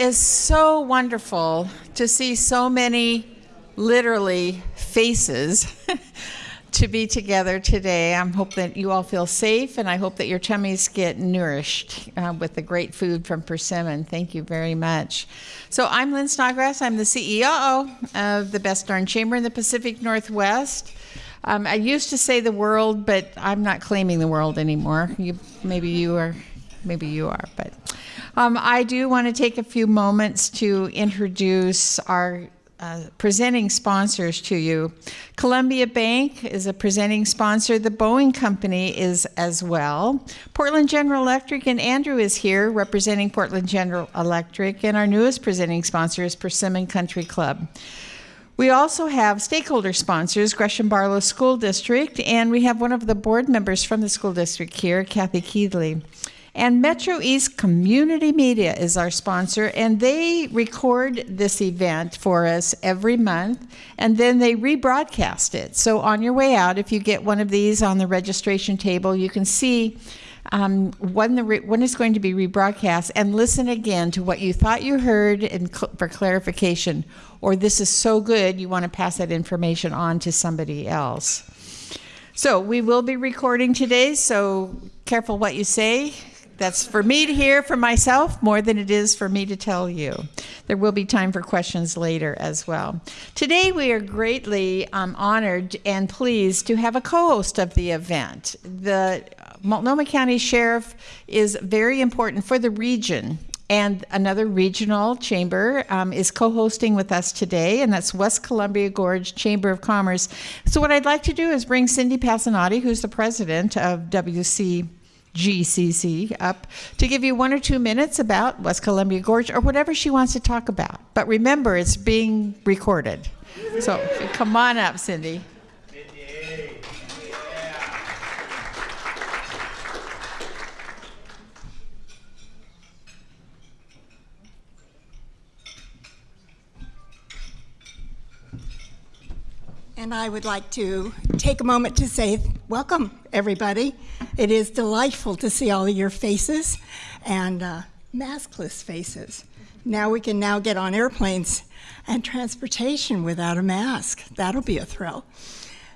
is so wonderful to see so many literally faces to be together today. I hope that you all feel safe and I hope that your tummies get nourished uh, with the great food from Persimmon. Thank you very much. So, I'm Lynn Snodgrass. I'm the CEO of the Best Darn Chamber in the Pacific Northwest. Um, I used to say the world, but I'm not claiming the world anymore. You, maybe you are, maybe you are, but um, I do want to take a few moments to introduce our uh, presenting sponsors to you. Columbia Bank is a presenting sponsor. The Boeing Company is as well. Portland General Electric and Andrew is here representing Portland General Electric, and our newest presenting sponsor is Persimmon Country Club. We also have stakeholder sponsors, Gresham Barlow School District, and we have one of the board members from the school district here, Kathy Keedley. And Metro East Community Media is our sponsor, and they record this event for us every month, and then they rebroadcast it. So on your way out, if you get one of these on the registration table, you can see um, when the re- when it's going to be rebroadcast, and listen again to what you thought you heard and cl- for clarification. Or this is so good, you want to pass that information on to somebody else. So we will be recording today, so careful what you say. That's for me to hear for myself more than it is for me to tell you. There will be time for questions later as well. Today, we are greatly um, honored and pleased to have a co host of the event. The Multnomah County Sheriff is very important for the region. And another regional chamber um, is co hosting with us today, and that's West Columbia Gorge Chamber of Commerce. So, what I'd like to do is bring Cindy Passanotti, who's the president of WC GCC up to give you one or two minutes about West Columbia Gorge or whatever she wants to talk about. But remember, it's being recorded. So come on up, Cindy. And I would like to take a moment to say welcome, everybody. It is delightful to see all of your faces and uh, maskless faces. Now we can now get on airplanes and transportation without a mask. That'll be a thrill.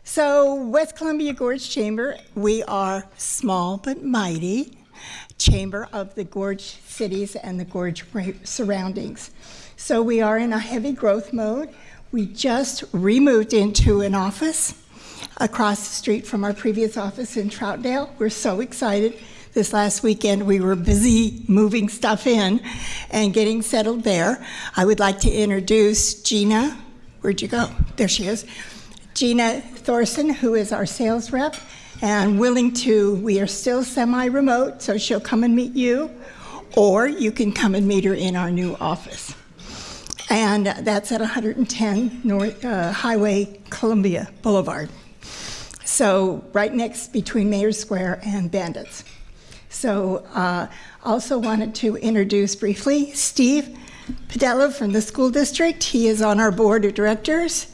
So, West Columbia Gorge Chamber, we are small but mighty chamber of the gorge cities and the gorge surroundings. So, we are in a heavy growth mode. We just removed into an office across the street from our previous office in Troutdale. We're so excited. This last weekend, we were busy moving stuff in and getting settled there. I would like to introduce Gina. Where'd you go? There she is. Gina Thorson, who is our sales rep and willing to, we are still semi remote, so she'll come and meet you, or you can come and meet her in our new office and that's at 110 North uh, Highway Columbia Boulevard. So right next between Mayor Square and Bandits. So uh, also wanted to introduce briefly Steve Padella from the school district. He is on our board of directors.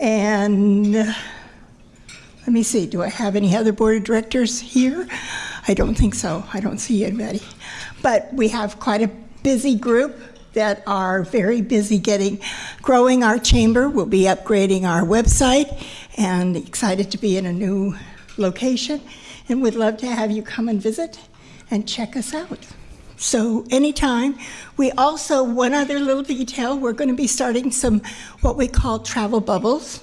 And uh, let me see, do I have any other board of directors here? I don't think so. I don't see anybody. But we have quite a busy group that are very busy getting growing our chamber. We'll be upgrading our website and excited to be in a new location. And we'd love to have you come and visit and check us out. So, anytime. We also, one other little detail, we're going to be starting some what we call travel bubbles.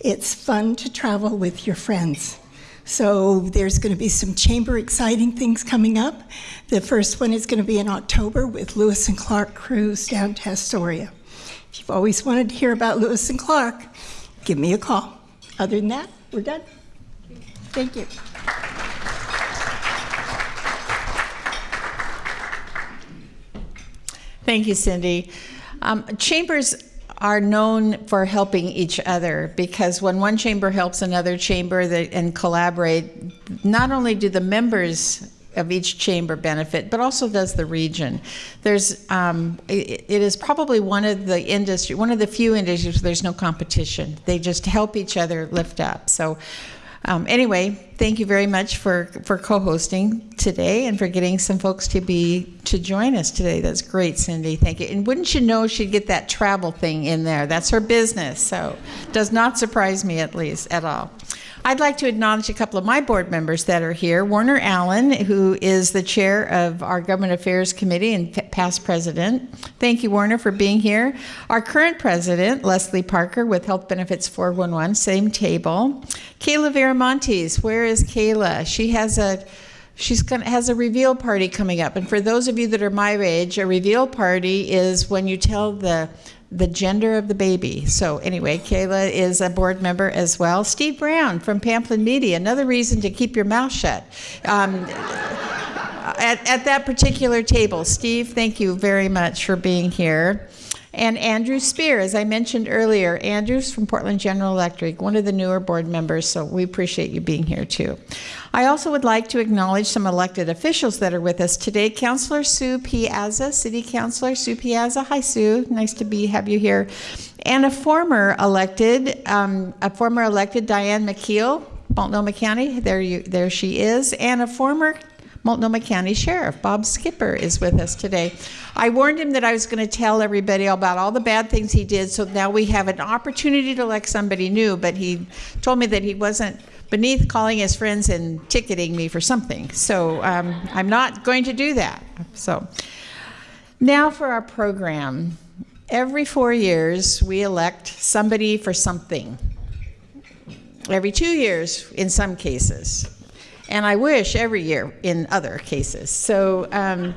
It's fun to travel with your friends. So there's going to be some chamber exciting things coming up. The first one is going to be in October with Lewis and Clark Cruise down to Astoria. If you've always wanted to hear about Lewis and Clark, give me a call. Other than that, we're done. Thank you. Thank you, Cindy. Um, chambers are known for helping each other because when one chamber helps another chamber that, and collaborate, not only do the members of each chamber benefit, but also does the region. There's, um, it, it is probably one of the industry, one of the few industries where there's no competition. They just help each other lift up. So Um, anyway, thank you very much for, for co-hosting today and for getting some folks to be to join us today. That's great, Cindy. Thank you. And wouldn't you know she'd get that travel thing in there? That's her business, so does not surprise me at least at all. I'd like to acknowledge a couple of my board members that are here. Warner Allen, who is the chair of our Government Affairs Committee and past president. Thank you, Warner, for being here. Our current president, Leslie Parker, with Health Benefits 411, same table. Kayla Viramontes, where is Kayla? She has a She's gonna has a reveal party coming up, and for those of you that are my age, a reveal party is when you tell the the gender of the baby. So anyway, Kayla is a board member as well. Steve Brown from Pamplin Media, another reason to keep your mouth shut. Um, at, at that particular table, Steve, thank you very much for being here. And Andrew Spear, as I mentioned earlier, Andrew's from Portland General Electric, one of the newer board members, so we appreciate you being here too. I also would like to acknowledge some elected officials that are with us today. Councilor Sue Piazza, City Councilor Sue Piazza. Hi, Sue. Nice to be have you here. And a former elected, um, a former elected Diane McKeel, Multnomah County. There you, there she is, and a former Multnomah County Sheriff Bob Skipper is with us today. I warned him that I was going to tell everybody about all the bad things he did, so now we have an opportunity to elect somebody new. But he told me that he wasn't beneath calling his friends and ticketing me for something. So um, I'm not going to do that. So now for our program. Every four years, we elect somebody for something. Every two years, in some cases. And I wish every year in other cases. So, um,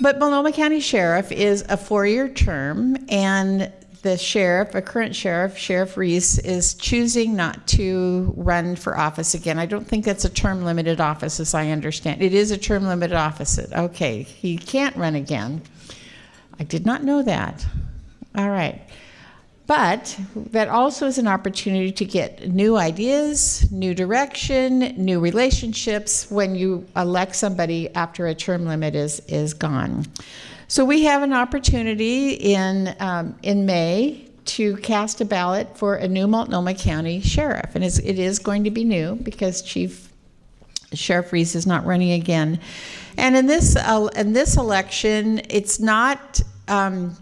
but Multnomah County Sheriff is a four year term, and the sheriff, a current sheriff, Sheriff Reese, is choosing not to run for office again. I don't think that's a term limited office, as I understand. It is a term limited office. Okay, he can't run again. I did not know that. All right. But that also is an opportunity to get new ideas, new direction, new relationships when you elect somebody after a term limit is, is gone. So we have an opportunity in, um, in May to cast a ballot for a new Multnomah County sheriff. And it's, it is going to be new because Chief Sheriff Reese is not running again. And in this, uh, in this election, it's not, um,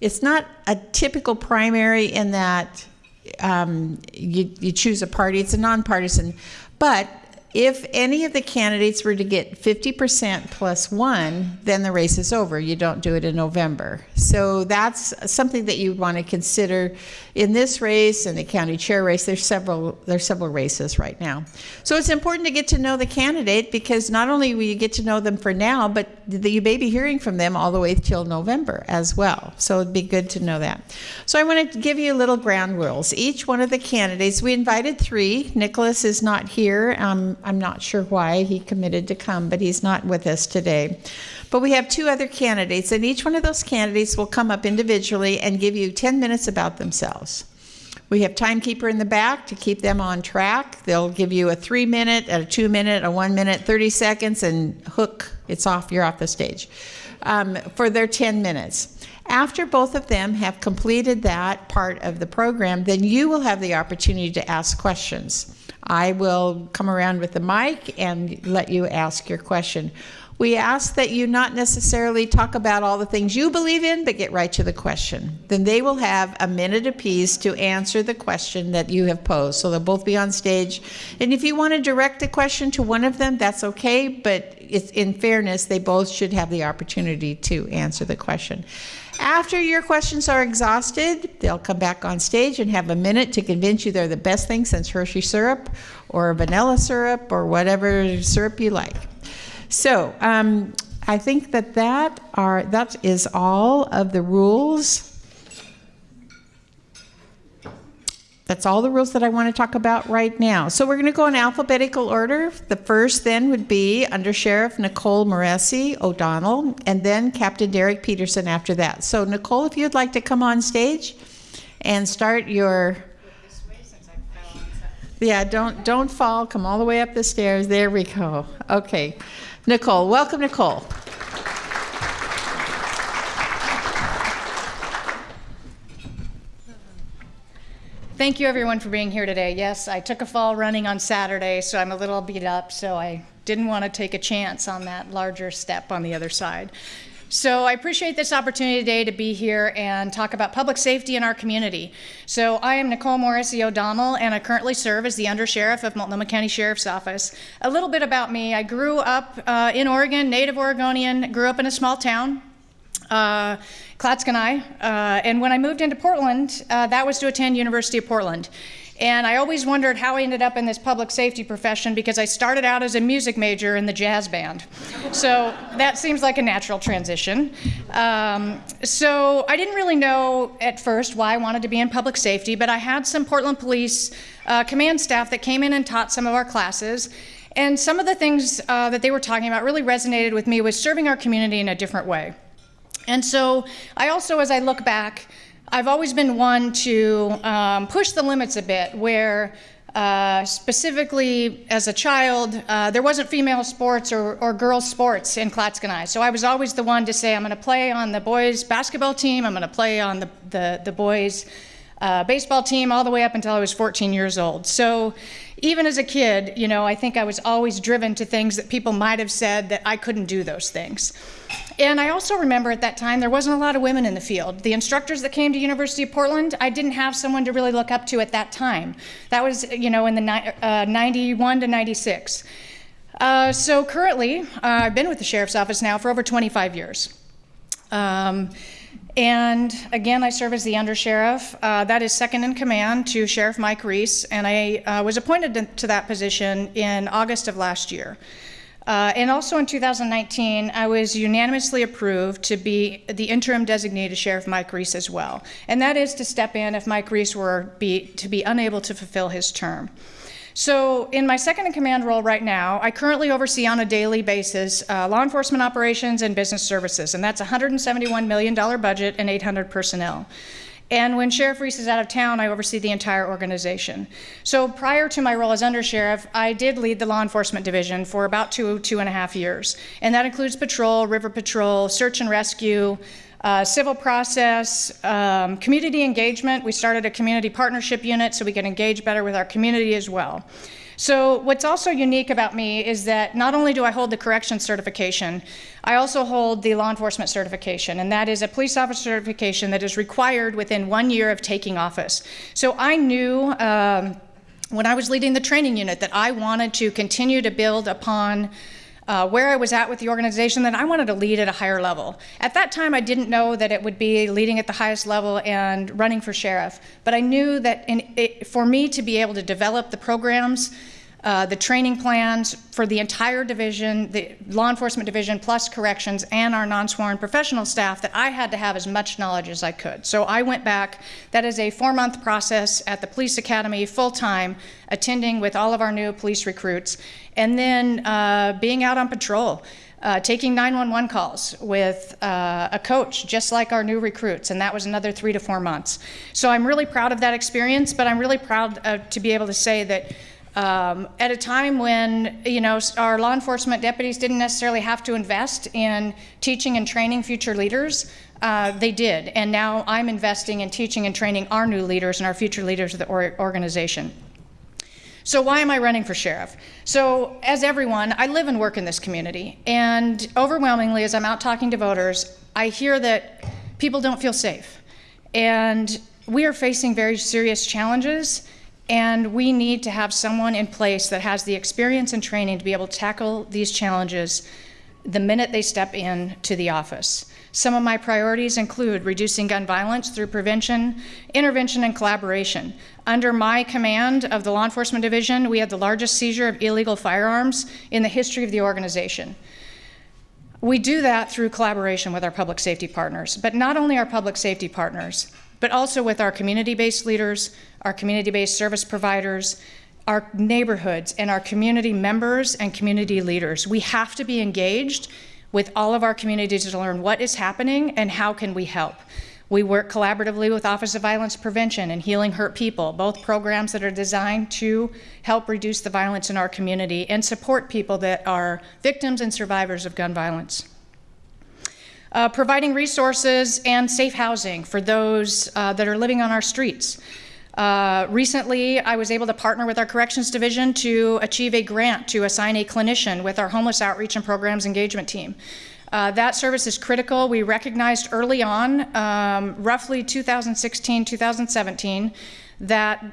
it's not a typical primary in that um, you, you choose a party. It's a nonpartisan. But if any of the candidates were to get 50% plus one, then the race is over. You don't do it in November. So that's something that you want to consider in this race and the county chair race. There's several there's several races right now. So it's important to get to know the candidate because not only will you get to know them for now, but you may be hearing from them all the way till November as well. So it'd be good to know that. So I want to give you a little ground rules. Each one of the candidates, we invited three. Nicholas is not here. Um, I'm not sure why he committed to come, but he's not with us today. But we have two other candidates, and each one of those candidates will come up individually and give you 10 minutes about themselves. We have timekeeper in the back to keep them on track. They'll give you a three minute, a two minute, a one minute, 30 seconds, and hook, it's off, you're off the stage um, for their 10 minutes. After both of them have completed that part of the program, then you will have the opportunity to ask questions. I will come around with the mic and let you ask your question. We ask that you not necessarily talk about all the things you believe in, but get right to the question. Then they will have a minute apiece to answer the question that you have posed. So they'll both be on stage. And if you want to direct a question to one of them, that's okay, but it's in fairness, they both should have the opportunity to answer the question. After your questions are exhausted, they'll come back on stage and have a minute to convince you they're the best thing since Hershey syrup or vanilla syrup or whatever syrup you like. So um, I think that that are that is all of the rules. That's all the rules that I want to talk about right now. So we're going to go in alphabetical order. The first then would be Under Sheriff Nicole Morrisey O'Donnell, and then Captain Derek Peterson after that. So Nicole, if you'd like to come on stage and start your yeah, don't don't fall. Come all the way up the stairs. There we go. Okay. Nicole. Welcome, Nicole. Thank you, everyone, for being here today. Yes, I took a fall running on Saturday, so I'm a little beat up, so I didn't want to take a chance on that larger step on the other side. So I appreciate this opportunity today to be here and talk about public safety in our community. So I am Nicole Morrisey O'Donnell, and I currently serve as the Undersheriff of Multnomah County Sheriff's Office. A little bit about me: I grew up uh, in Oregon, native Oregonian. Grew up in a small town, uh, Clatskanie. Uh, and when I moved into Portland, uh, that was to attend University of Portland. And I always wondered how I ended up in this public safety profession because I started out as a music major in the jazz band. So that seems like a natural transition. Um, so I didn't really know at first why I wanted to be in public safety, but I had some Portland Police uh, command staff that came in and taught some of our classes. And some of the things uh, that they were talking about really resonated with me was serving our community in a different way. And so I also, as I look back, I've always been one to um, push the limits a bit, where uh, specifically as a child, uh, there wasn't female sports or, or girls' sports in Clatskanie. So I was always the one to say, I'm going to play on the boys' basketball team, I'm going to play on the, the, the boys' uh, baseball team all the way up until I was 14 years old. So even as a kid, you know, I think I was always driven to things that people might have said that I couldn't do those things. And I also remember at that time there wasn't a lot of women in the field. The instructors that came to University of Portland, I didn't have someone to really look up to at that time. That was, you know, in the uh, 91 to 96. Uh, so currently, uh, I've been with the sheriff's office now for over 25 years. Um, and again, I serve as the undersheriff. Uh, that is second in command to Sheriff Mike Reese, and I uh, was appointed to that position in August of last year. Uh, and also in 2019, I was unanimously approved to be the interim designated Sheriff Mike Reese as well. And that is to step in if Mike Reese were be, to be unable to fulfill his term. So, in my second in command role right now, I currently oversee on a daily basis uh, law enforcement operations and business services, and that's a $171 million budget and 800 personnel. And when Sheriff Reese is out of town, I oversee the entire organization. So prior to my role as undersheriff, I did lead the law enforcement division for about two, two and a half years. And that includes patrol, river patrol, search and rescue, uh, civil process, um, community engagement. We started a community partnership unit so we can engage better with our community as well. So, what's also unique about me is that not only do I hold the corrections certification, I also hold the law enforcement certification, and that is a police officer certification that is required within one year of taking office. So, I knew. Um, when I was leading the training unit, that I wanted to continue to build upon uh, where I was at with the organization, that I wanted to lead at a higher level. At that time, I didn't know that it would be leading at the highest level and running for sheriff, but I knew that it, for me to be able to develop the programs uh, the training plans for the entire division, the law enforcement division, plus corrections, and our non sworn professional staff, that I had to have as much knowledge as I could. So I went back. That is a four month process at the police academy, full time, attending with all of our new police recruits, and then uh, being out on patrol. Uh, taking 911 calls with uh, a coach, just like our new recruits, and that was another three to four months. So I'm really proud of that experience, but I'm really proud uh, to be able to say that um, at a time when you know our law enforcement deputies didn't necessarily have to invest in teaching and training future leaders, uh, they did, and now I'm investing in teaching and training our new leaders and our future leaders of the or organization. So why am I running for sheriff? So as everyone, I live and work in this community, and overwhelmingly, as I'm out talking to voters, I hear that people don't feel safe, and we are facing very serious challenges and we need to have someone in place that has the experience and training to be able to tackle these challenges the minute they step in to the office. Some of my priorities include reducing gun violence through prevention, intervention, and collaboration. Under my command of the Law Enforcement Division, we had the largest seizure of illegal firearms in the history of the organization. We do that through collaboration with our public safety partners, but not only our public safety partners, but also with our community based leaders, our community based service providers, our neighborhoods, and our community members and community leaders. We have to be engaged with all of our communities to learn what is happening and how can we help. We work collaboratively with Office of Violence Prevention and Healing Hurt People, both programs that are designed to help reduce the violence in our community and support people that are victims and survivors of gun violence. Uh, providing resources and safe housing for those uh, that are living on our streets. Uh, recently, I was able to partner with our corrections division to achieve a grant to assign a clinician with our homeless outreach and programs engagement team. Uh, that service is critical. We recognized early on, um, roughly 2016, 2017, that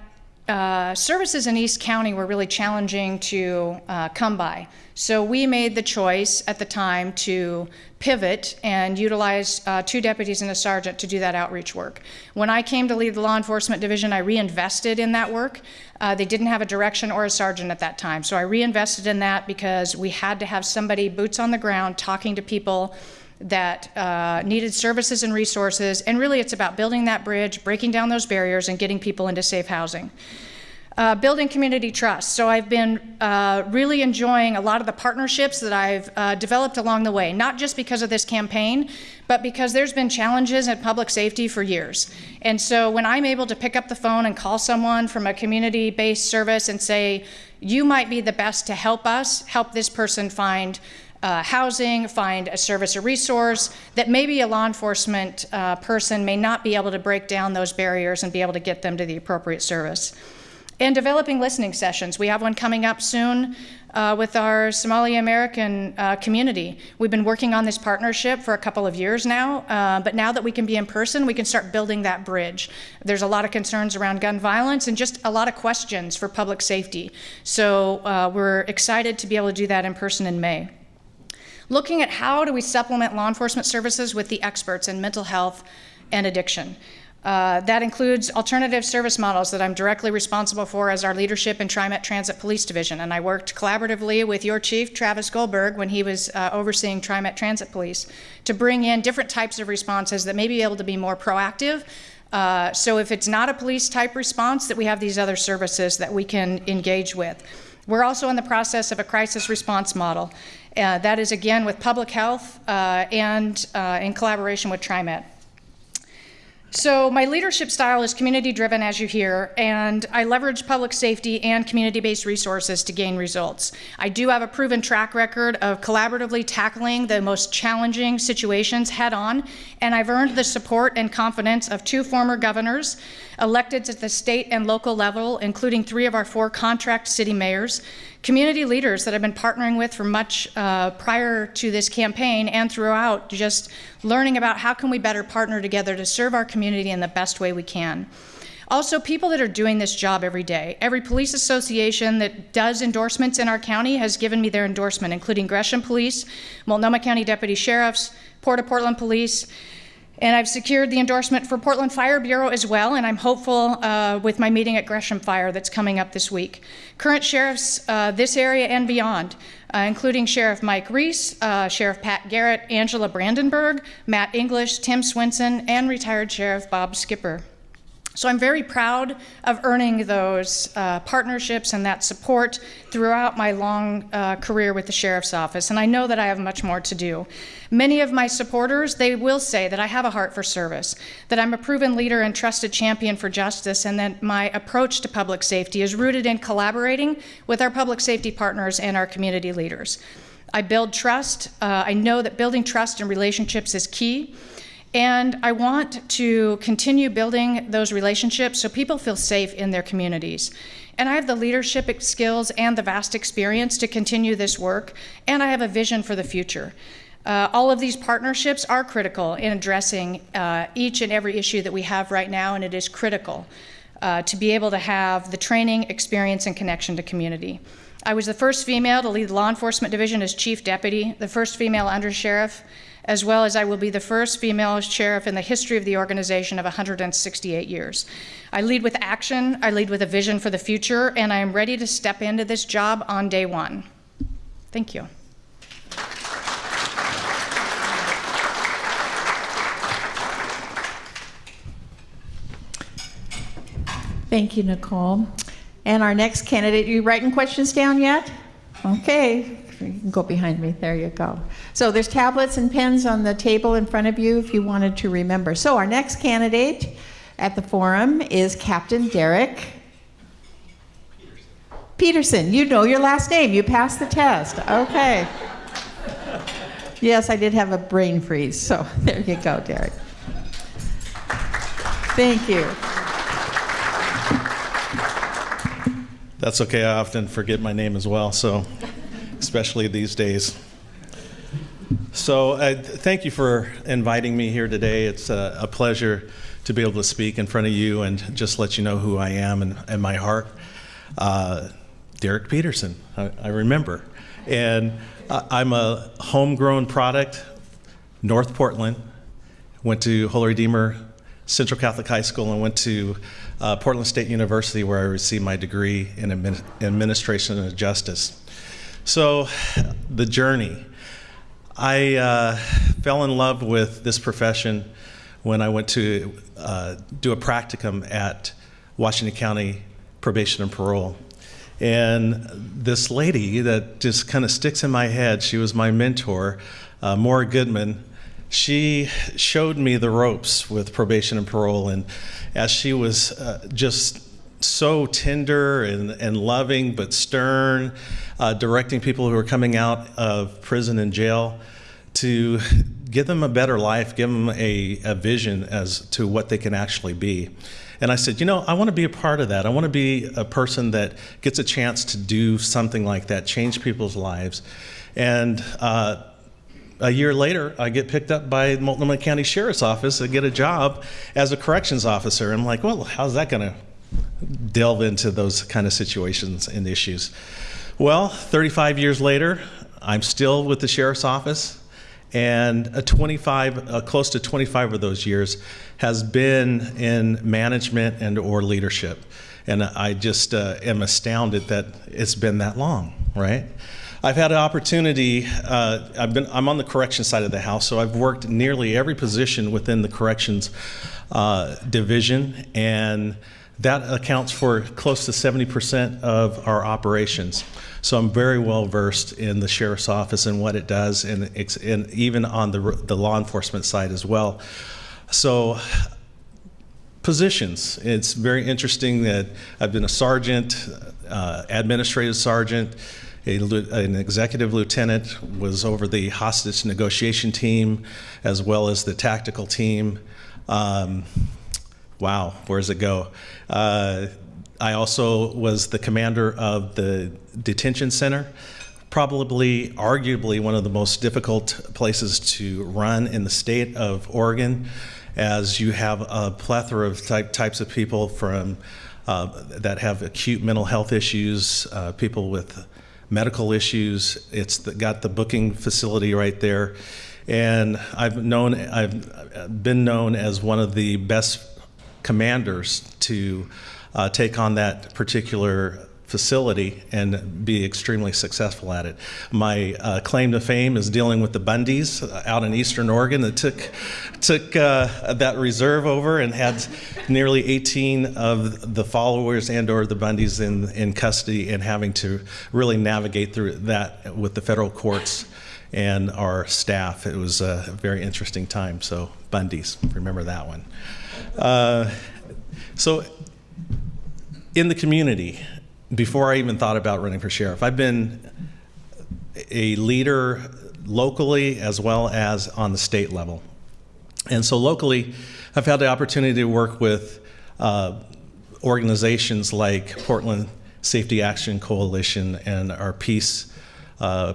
uh, services in East County were really challenging to uh, come by. So we made the choice at the time to pivot and utilize uh, two deputies and a sergeant to do that outreach work. When I came to lead the law enforcement division, I reinvested in that work. Uh, they didn't have a direction or a sergeant at that time. So I reinvested in that because we had to have somebody boots on the ground talking to people that uh, needed services and resources. And really, it's about building that bridge, breaking down those barriers, and getting people into safe housing. Uh, building community trust. So I've been uh, really enjoying a lot of the partnerships that I've uh, developed along the way, not just because of this campaign, but because there's been challenges in public safety for years. And so when I'm able to pick up the phone and call someone from a community-based service and say, you might be the best to help us, help this person find uh, housing, find a service or resource that maybe a law enforcement uh, person may not be able to break down those barriers and be able to get them to the appropriate service. And developing listening sessions. We have one coming up soon uh, with our Somali American uh, community. We've been working on this partnership for a couple of years now, uh, but now that we can be in person, we can start building that bridge. There's a lot of concerns around gun violence and just a lot of questions for public safety. So uh, we're excited to be able to do that in person in May looking at how do we supplement law enforcement services with the experts in mental health and addiction. Uh, that includes alternative service models that I'm directly responsible for as our leadership in TriMet Transit Police Division. And I worked collaboratively with your chief, Travis Gullberg, when he was uh, overseeing TriMet Transit Police to bring in different types of responses that may be able to be more proactive. Uh, so if it's not a police type response, that we have these other services that we can engage with. We're also in the process of a crisis response model. Uh, that is again with public health uh, and uh, in collaboration with TriMet. So my leadership style is community driven as you hear, and I leverage public safety and community-based resources to gain results. I do have a proven track record of collaboratively tackling the most challenging situations head on, and I've earned the support and confidence of two former governors, elected at the state and local level, including three of our four contract city mayors, community leaders that I've been partnering with for much uh, prior to this campaign and throughout, just learning about how can we better partner together to serve our community in the best way we can. Also, people that are doing this job every day. Every police association that does endorsements in our county has given me their endorsement, including Gresham Police, Multnomah County Deputy Sheriffs, Port of Portland Police, and I've secured the endorsement for Portland Fire Bureau as well, and I'm hopeful uh, with my meeting at Gresham Fire that's coming up this week. Current sheriffs uh, this area and beyond, uh, including Sheriff Mike Reese, uh, Sheriff Pat Garrett, Angela Brandenburg, Matt English, Tim Svenson, and retired Sheriff Bob Skipper. So I'm very proud of earning those uh, partnerships and that support throughout my long uh, career with the Sheriff's Office, and I know that I have much more to do. Many of my supporters, they will say that I have a heart for service, that I'm a proven leader and trusted champion for justice, and that my approach to public safety is rooted in collaborating with our public safety partners and our community leaders. I build trust. Uh, I know that building trust and relationships is key. And I want to continue building those relationships so people feel safe in their communities. And I have the leadership skills and the vast experience to continue this work, and I have a vision for the future. Uh, all of these partnerships are critical in addressing uh, each and every issue that we have right now, and it is critical uh, to be able to have the training, experience, and connection to community. I was the first female to lead the law enforcement division as chief deputy, the first female under sheriff, as well as I will be the first female sheriff in the history of the organization of 168 years. I lead with action, I lead with a vision for the future, and I am ready to step into this job on day one. Thank you. Thank you, Nicole. And our next candidate, you writing questions down yet? Okay, go behind me. There you go. So there's tablets and pens on the table in front of you if you wanted to remember. So our next candidate at the forum is Captain Derek Peterson. You know your last name. You passed the test. Okay. Yes, I did have a brain freeze. So there you go, Derek. Thank you. That's okay. I often forget my name as well, so especially these days. So, uh, thank you for inviting me here today. It's a, a, pleasure to be able to speak in front of you and just let you know who I am and, and my heart. Uh, Derek Peterson, I, I remember. And uh, I'm a homegrown product, North Portland. Went to Holy Redeemer Central Catholic High School and went to uh, Portland State University where I received my degree in admin- administration of justice. So, the journey. I uh, fell in love with this profession when I went to uh, do a practicum at Washington County Probation and Parole. And this lady that just kind of sticks in my head, she was my mentor, uh, Maura Goodman. She showed me the ropes with probation and parole. And as she was uh, just so tender and, and loving but stern, uh, directing people who are coming out of prison and jail to give them a better life, give them a, a vision as to what they can actually be. And I said, you know, I want to be a part of that. I want to be a person that gets a chance to do something like that, change people's lives. And uh, a year later, I get picked up by Multnomah County Sheriff's Office to get a job as a corrections officer. I'm like, well, how's that going to delve into those kind of situations and issues? Well, 35 years later, I'm still with the Sheriff's Office and a 25 uh, close to 25 of those years has been in management and or leadership. And i just uh, am astounded that it's been that long right? I've had an opportunity uh, i've been i'm on the correction side of the house so i've worked nearly every position within the corrections uh, division. And that accounts for close to 70% of our operations so I'm very well versed in the sheriff's office and what it does, and, and even on the, the law enforcement side as well. So positions. It's very interesting that I've been a sergeant, uh, administrative sergeant, a, an executive lieutenant, was over the hostage negotiation team as well as the tactical team. Um, wow, where does it go? Uh, I also was the commander of the detention center, probably, arguably, one of the most difficult places to run in the state of Oregon, as you have a plethora of type, types of people from uh, that have acute mental health issues, uh, people with medical issues. It's the, got the booking facility right there, and I've known I've been known as one of the best commanders to uh, take on that particular facility and be extremely successful at it. My uh, claim to fame is dealing with the Bundys out in Eastern Oregon that took took uh, that reserve over and had nearly 18 of the followers and/or the Bundys in in custody and having to really navigate through that with the federal courts and our staff. It was a very interesting time. So Bundys, remember that one. Uh, so in the community before I even thought about running for sheriff. I've been a leader locally as well as on the state level. And so locally, I've had the opportunity to work with uh, organizations like Portland Safety Action Coalition and our peace uh,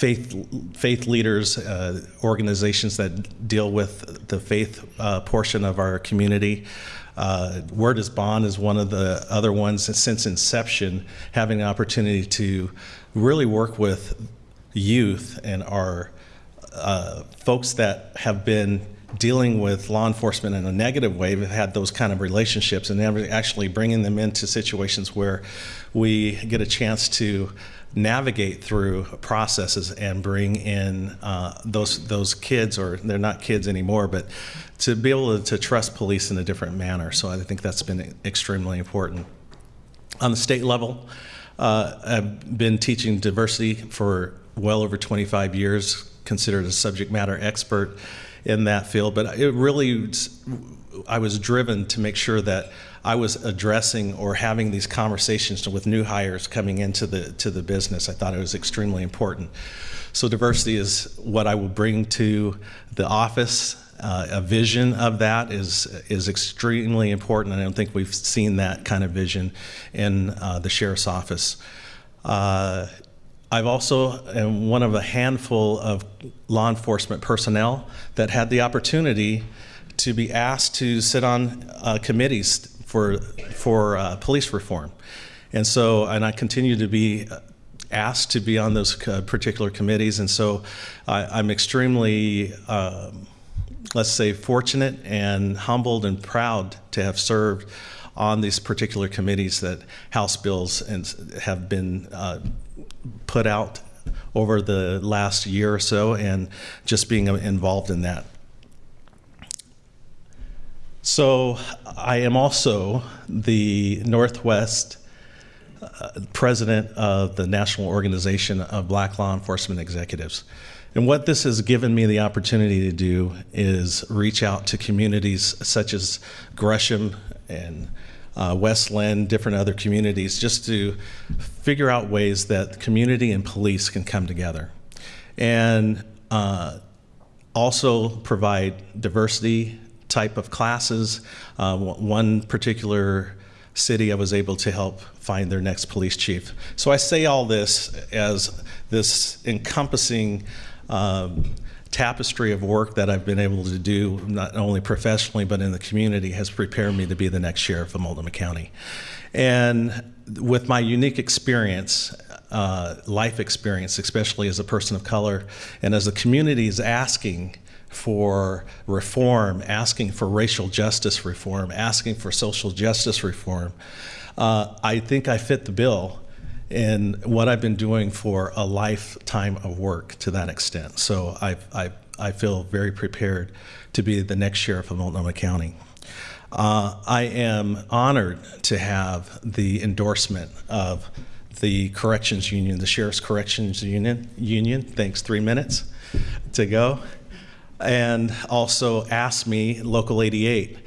faith faith leaders uh, organizations that deal with the faith uh, portion of our community. Uh, Word is Bond is one of the other ones since inception, having an opportunity to really work with youth and our uh, folks that have been dealing with law enforcement in a negative way, have had those kind of relationships, and actually bringing them into situations where we get a chance to navigate through processes and bring in uh, those those kids, or they're not kids anymore, but to be able to, to trust police in a different manner. So I think that's been extremely important. On the state level, uh, I've been teaching diversity for well over 25 years, considered a subject matter expert in that field. But it really, I was driven to make sure that I was addressing or having these conversations with new hires coming into the to the business. I thought it was extremely important. So diversity is what I will bring to the office uh, a vision of that is is extremely important. I don't think we've seen that kind of vision in uh, the sheriff's office. Uh, I've also am one of a handful of law enforcement personnel that had the opportunity to be asked to sit on uh, committees for for uh, police reform, and so and I continue to be asked to be on those uh, particular committees, and so I, I'm extremely. Um, let's say fortunate and humbled and proud to have served on these particular committees that House bills and have been uh, put out over the last year or so and just being involved in that. So I am also the Northwest uh, president of the National Organization of Black Law Enforcement Executives. And what this has given me the opportunity to do is reach out to communities such as Gresham and uh, West Linn, different other communities, just to figure out ways that community and police can come together. And uh, also provide diversity type of classes. Uh, one particular city I was able to help find their next police chief. So I say all this as this encompassing um, tapestry of work that I've been able to do, not only professionally but in the community, has prepared me to be the next sheriff of Multnomah County. And with my unique experience, uh, life experience, especially as a person of color, and as the community is asking for reform, asking for racial justice reform, asking for social justice reform, uh, I think I fit the bill in what I've been doing for a lifetime of work to that extent. So I, I, I feel very prepared to be the next sheriff of Multnomah County. Uh, I am honored to have the endorsement of the Corrections Union, the Sheriff's Corrections Union. Union. Thanks, three minutes to go. And also AFSCME Local 88.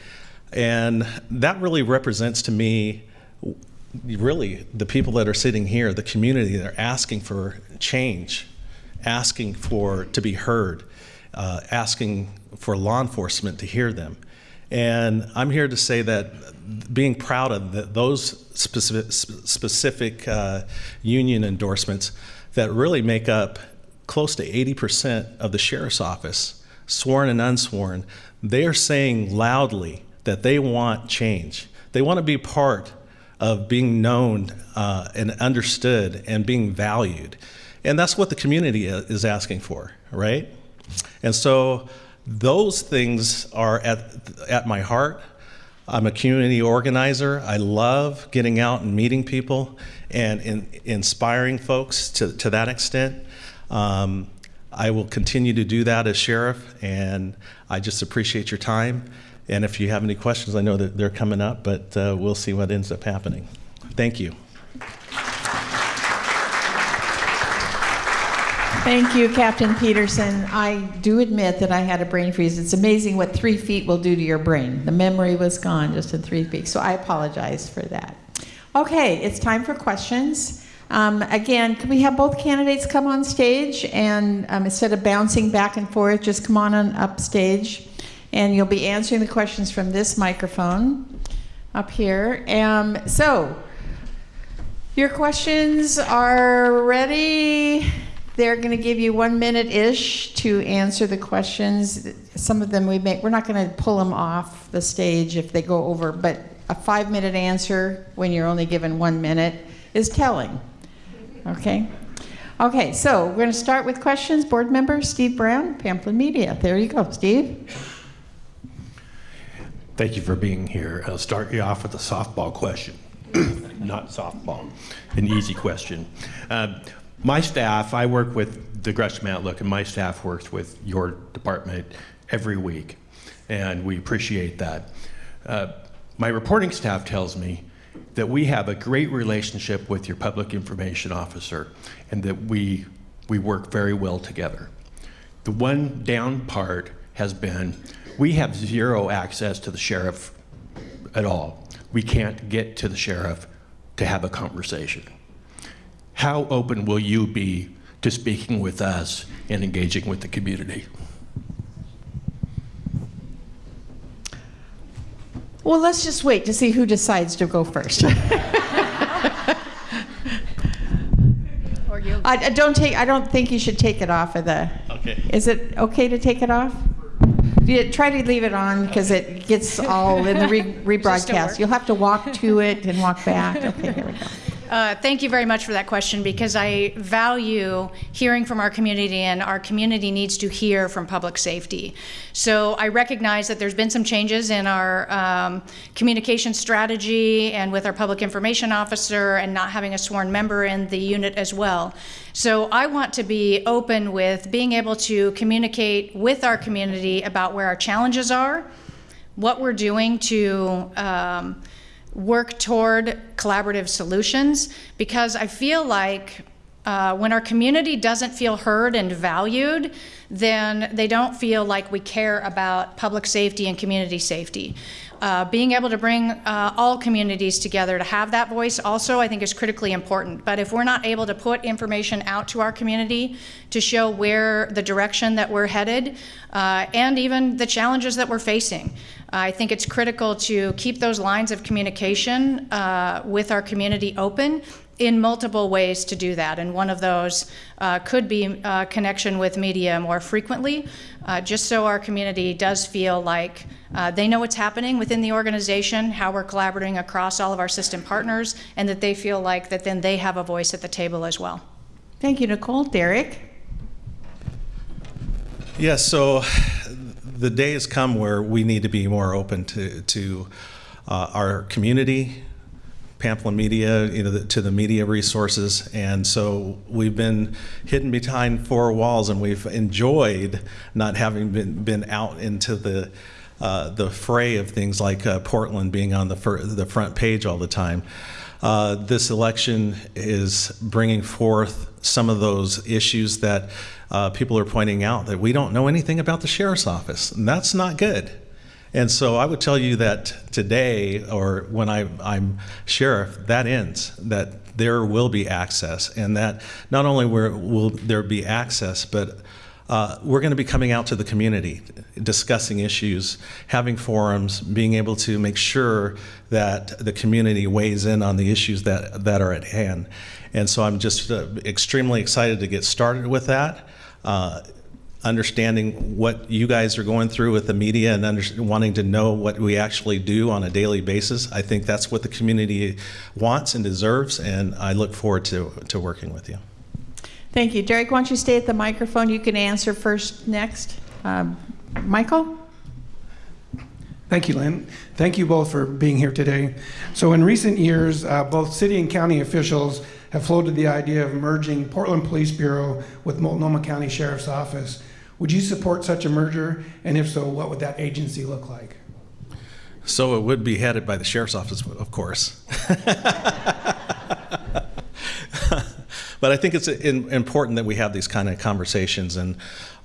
And that really represents to me really the people that are sitting here, the community that are asking for change, asking for to be heard, uh, asking for law enforcement to hear them. And I'm here to say that being proud of the, those specific, specific uh, union endorsements that really make up close to 80% of the sheriff's office, sworn and unsworn, they are saying loudly that they want change. They want to be part of being known uh, and understood and being valued. And that's what the community is asking for, right? And so those things are at, at my heart. I'm a community organizer. I love getting out and meeting people and in, inspiring folks to, to that extent. Um, I will continue to do that as sheriff, and I just appreciate your time. And if you have any questions, I know that they're coming up, but uh, we'll see what ends up happening. Thank you. Thank you, Captain Peterson. I do admit that I had a brain freeze. It's amazing what three feet will do to your brain. The memory was gone just in three feet, so I apologize for that. Okay, it's time for questions. Um, again, can we have both candidates come on stage and um, instead of bouncing back and forth, just come on, on up stage and you'll be answering the questions from this microphone up here. Um, so, your questions are ready. They're going to give you one minute ish to answer the questions. Some of them we make, we're not going to pull them off the stage if they go over, but a five minute answer when you're only given one minute is telling. Okay? Okay, so we're going to start with questions. Board member Steve Brown, Pamplin Media. There you go, Steve. Thank you for being here. I'll start you off with a softball question. Not softball, an easy question. Uh, my staff, I work with the Gresham Outlook, and my staff works with your department every week, and we appreciate that. Uh, my reporting staff tells me that we have a great relationship with your public information officer and that we, we work very well together. The one down part has been we have zero access to the sheriff at all. We can't get to the sheriff to have a conversation. How open will you be to speaking with us and engaging with the community? Well, let's just wait to see who decides to go first. Or you? I, I don't take. I don't think you should take it off of the. Okay. Is it okay to take it off? Yeah, try to leave it on because it gets all in the re- rebroadcast. You'll have to walk to it and walk back. Okay, there we go. Uh, Thank you very much for that question because I value hearing from our community and our community needs to hear from public safety. So I recognize that there's been some changes in our um, communication strategy and with our public information officer and not having a sworn member in the unit as well. So I want to be open with being able to communicate with our community about where our challenges are, what we're doing to um, work toward collaborative solutions because I feel like uh, when our community doesn't feel heard and valued, then they don't feel like we care about public safety and community safety. Uh, being able to bring uh, all communities together to have that voice also, I think, is critically important. But if we're not able to put information out to our community to show where the direction that we're headed uh, and even the challenges that we're facing, I think it's critical to keep those lines of communication uh, with our community open in multiple ways to do that. And one of those uh, could be uh, connection with media more frequently, uh, just so our community does feel like uh, they know what's happening within the organization, how we're collaborating across all of our system partners, and that they feel like that then they have a voice at the table as well. Thank you, Nicole. Derrick. Yes, so the day has come where we need to be more open to, to uh, our community, Pamplin Media, you know, the, to the media resources. And so we've been hidden behind four walls and we've enjoyed not having been, been out into the, uh, the fray of things like uh, Portland being on the, the front page all the time. Uh, this election is bringing forth some of those issues that uh, people are pointing out that we don't know anything about the sheriff's office, and that's not good. And so I would tell you that today, or when I, I'm sheriff, that ends. That there will be access, and that not only will, will there be access, but uh, we're going to be coming out to the community, discussing issues, having forums, being able to make sure that the community weighs in on the issues that, that are at hand. And so I'm just uh, extremely excited to get started with that. Uh, understanding what you guys are going through with the media and under, wanting to know what we actually do on a daily basis. I think that's what the community wants and deserves, and I look forward to, to working with you. Thank you. Derrick, why don't you stay at the microphone? You can answer first next. Um, Michael? Thank you, Lynn. Thank you both for being here today. So, in recent years, uh, both city and county officials have floated the idea of merging Portland Police Bureau with Multnomah County Sheriff's Office. Would you support such a merger? And if so, what would that agency look like? So it would be headed by the sheriff's office, of course. but I think it's important that we have these kind of conversations, and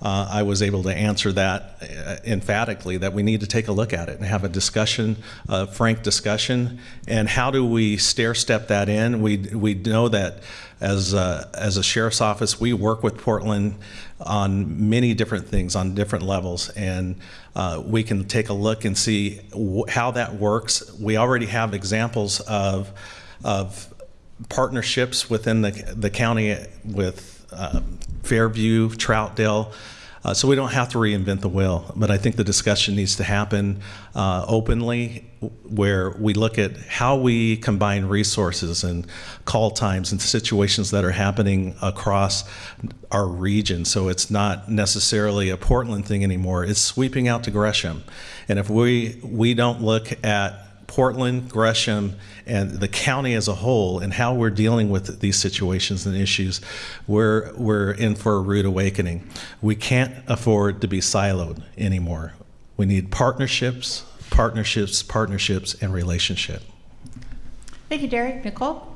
uh, I was able to answer that uh, emphatically that we need to take a look at it and have a discussion, a frank discussion, and how do we stair step that in? We we know that as a, as a sheriff's office, we work with Portland on many different things on different levels, and uh, we can take a look and see how that works. We already have examples of of partnerships within the, the county with um, Fairview, Troutdale. Uh, so we don't have to reinvent the wheel, but I think the discussion needs to happen uh, openly, where we look at how we combine resources and call times and situations that are happening across our region. So it's not necessarily a Portland thing anymore; it's sweeping out to Gresham. And if we we don't look at Portland, Gresham, and the county as a whole, and how we're dealing with these situations and issues, we're, we're in for a rude awakening. We can't afford to be siloed anymore. We need partnerships, partnerships, partnerships, and relationship. Thank you, Derrick. Nicole?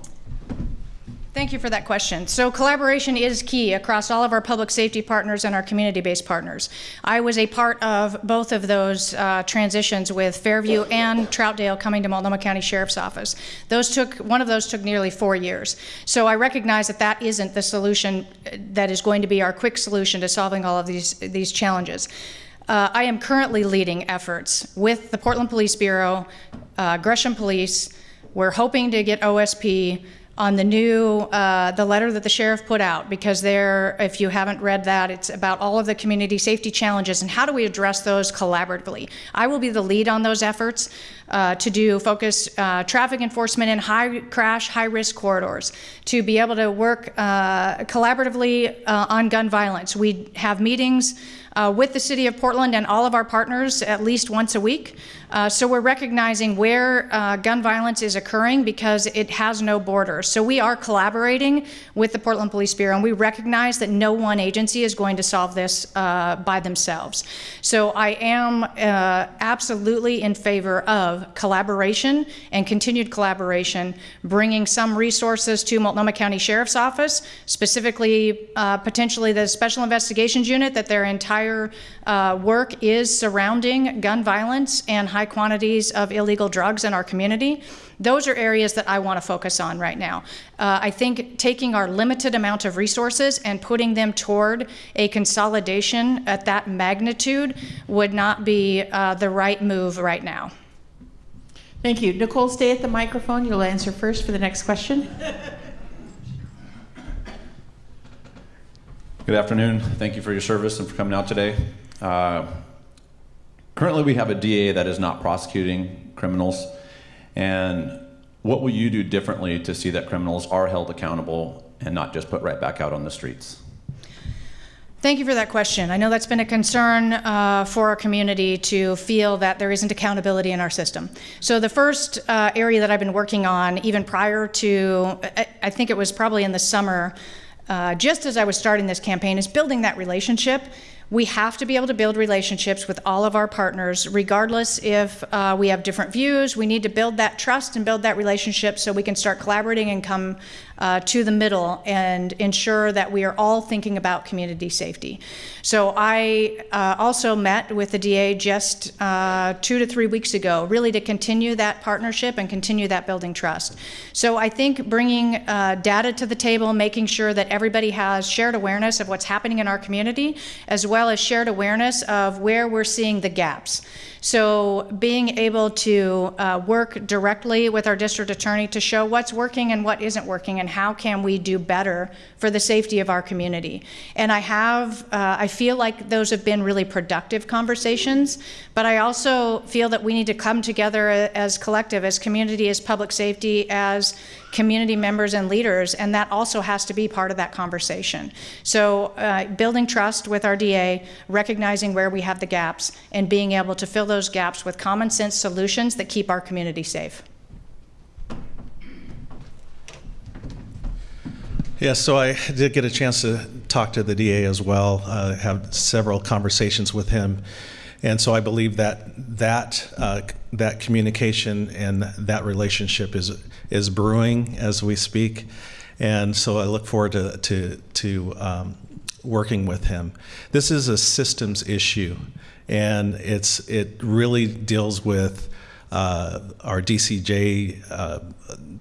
Thank you for that question. So collaboration is key across all of our public safety partners and our community-based partners. I was a part of both of those uh, transitions with Fairview and Troutdale coming to Multnomah County Sheriff's Office. Those took one of those took nearly four years. So I recognize that that isn't the solution uh, that is going to be our quick solution to solving all of these these challenges. Uh, I am currently leading efforts with the Portland Police Bureau, uh, Gresham Police. We're hoping to get OSP on the new uh, the letter that the sheriff put out because there if you haven't read that it's about all of the community safety challenges and how do we address those collaboratively i will be the lead on those efforts uh, to do focus uh, traffic enforcement in high crash high risk corridors to be able to work uh, collaboratively uh, on gun violence we have meetings uh, with the city of Portland and all of our partners at least once a week. So we're recognizing where gun violence is occurring because it has no borders. So we are collaborating with the Portland Police Bureau, and we recognize that no one agency is going to solve this uh, by themselves. So I am uh, absolutely in favor of collaboration and continued collaboration, bringing some resources to Multnomah County Sheriff's Office, specifically uh, potentially the Special Investigations Unit that their entire uh, work is surrounding gun violence and high quantities of illegal drugs in our community. Those are areas that I want to focus on right now. Uh, I think taking our limited amount of resources and putting them toward a consolidation at that magnitude would not be uh, the right move right now. Thank you. Nicole, stay at the microphone. You'll answer first for the next question. Good afternoon. Thank you for your service and for coming out today. Uh, currently, we have a DA that is not prosecuting criminals. And what will you do differently to see that criminals are held accountable and not just put right back out on the streets? Thank you for that question. I know that's been a concern uh, for our community to feel that there isn't accountability in our system. So, the first uh, area that I've been working on, even prior to, I, think it was probably in the summer, uh, just as I was starting this campaign, is building that relationship. We have to be able to build relationships with all of our partners, regardless if uh, we have different views. We need to build that trust and build that relationship so we can start collaborating and come uh, to the middle and ensure that we are all thinking about community safety. So I uh, also met with the DA just uh, two to three weeks ago, really to continue that partnership and continue that building trust. So I think bringing uh, data to the table, making sure that everybody has shared awareness of what's happening in our community, as well as shared awareness of where we're seeing the gaps. So being able to uh, work directly with our district attorney to show what's working and what isn't working and how can we do better for the safety of our community. And I have, uh, I feel like those have been really productive conversations, but I also feel that we need to come together as collective, as community, as public safety, as community members and leaders, and that also has to be part of that conversation. So, uh, building trust with our DA, recognizing where we have the gaps, and being able to fill those gaps with common sense solutions that keep our community safe. Yeah, so I did get a chance to talk to the DA as well, uh, have several conversations with him. And so I believe that that uh, that communication and that relationship is is brewing as we speak, and so I look forward to to to um, working with him. This is a systems issue, and it's it really deals with uh, our DCJ, uh,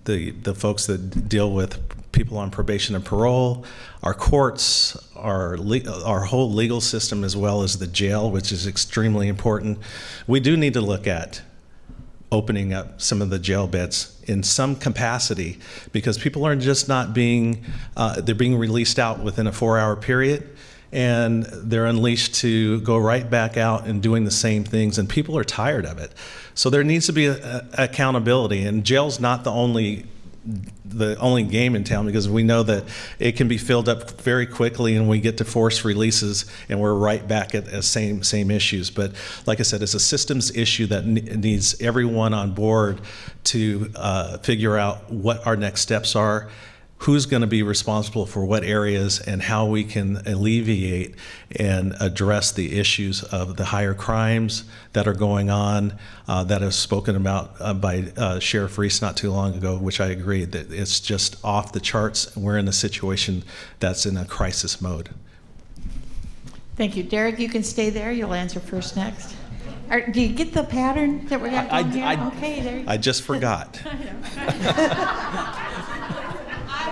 the the folks that deal with people on probation and parole, our courts, our our whole legal system, as well as the jail, which is extremely important. We do need to look at opening up some of the jail beds in some capacity because people are just not being uh, they're being released out within a four-hour period and they're unleashed to go right back out and doing the same things and people are tired of it so there needs to be a, a accountability and jail's not the only the only game in town because we know that it can be filled up very quickly and we get to force releases and we're right back at the same same issues. But like i said it's a systems issue that needs everyone on board to uh, figure out what our next steps are who's going to be responsible for what areas and how we can alleviate and address the issues of the higher crimes that are going on uh, that is spoken about uh, by uh, Sheriff Reese not too long ago, which I agree that it's just off the charts. We're in a situation that's in a crisis mode. Thank you. Derrick, you can stay there. You'll answer first next. Are, do you get the pattern that we're going here? I- okay, there you go. I just forgot.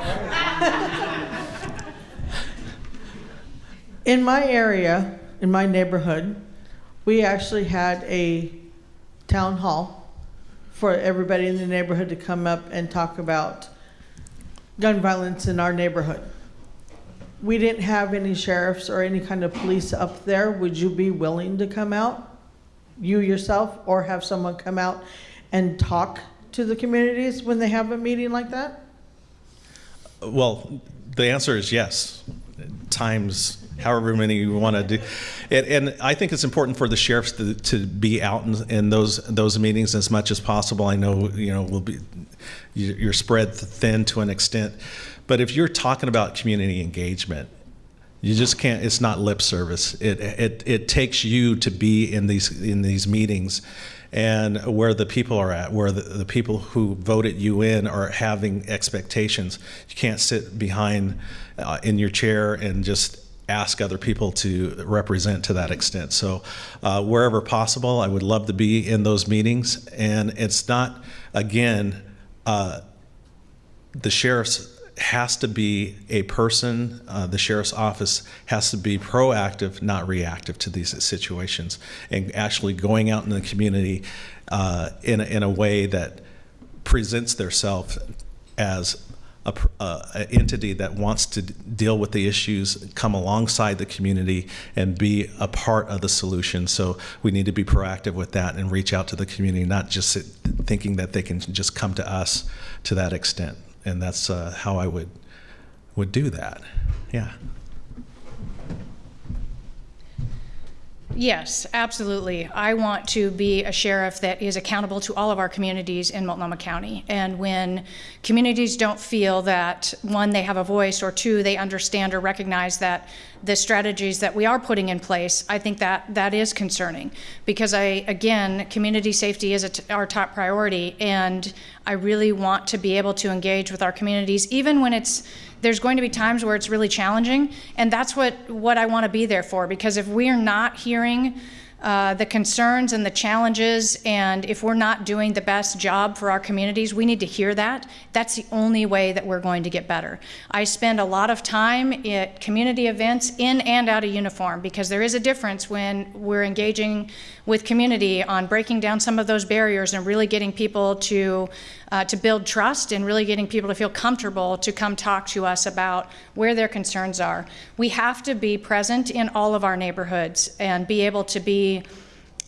In my area, in my neighborhood, we actually had a town hall for everybody in the neighborhood to come up and talk about gun violence in our neighborhood. We didn't have any sheriffs or any kind of police up there. Would you be willing to come out, you yourself, or have someone come out and talk to the communities when they have a meeting like that? Well, the answer is yes, times however many you want to do. And, and I think it's important for the sheriffs to, to be out in, in those those meetings as much as possible. I know you know will be you- you're spread thin to an extent, but if you're talking about community engagement, you just can't. It's not lip service. It it it takes you to be in these in these meetings, and where the people are at, where the, the people who voted you in are having expectations. You can't sit behind uh, in your chair and just ask other people to represent to that extent. So, uh, wherever possible, I would love to be in those meetings. And it's not again. Uh, the sheriff's has to be a person, uh, the sheriff's office has to be proactive, not reactive to these situations, and actually going out in the community uh, in, a, in a way that presents theirself as a, uh, an entity that wants to deal with the issues, come alongside the community, and be a part of the solution. So we need to be proactive with that and reach out to the community, not just thinking that they can just come to us to that extent. And that's uh, how I would would do that. Yeah. Yes, absolutely. I want to be a sheriff that is accountable to all of our communities in Multnomah County. And when communities don't feel that, one, they have a voice, or two, they understand or recognize that the strategies that we are putting in place, I think that that is concerning. Because I, again, community safety is our top priority, and I really want to be able to engage with our communities, even when it's there's going to be times where it's really challenging and that's what what i want to be there for because if we're not hearing uh, the concerns and the challenges and if we're not doing the best job for our communities we need to hear that. That's the only way that we're going to get better. I spend a lot of time at community events in and out of uniform because there is a difference when we're engaging with community on breaking down some of those barriers and really getting people to uh, to build trust and really getting people to feel comfortable to come talk to us about where their concerns are. We have to be present in all of our neighborhoods and be able to be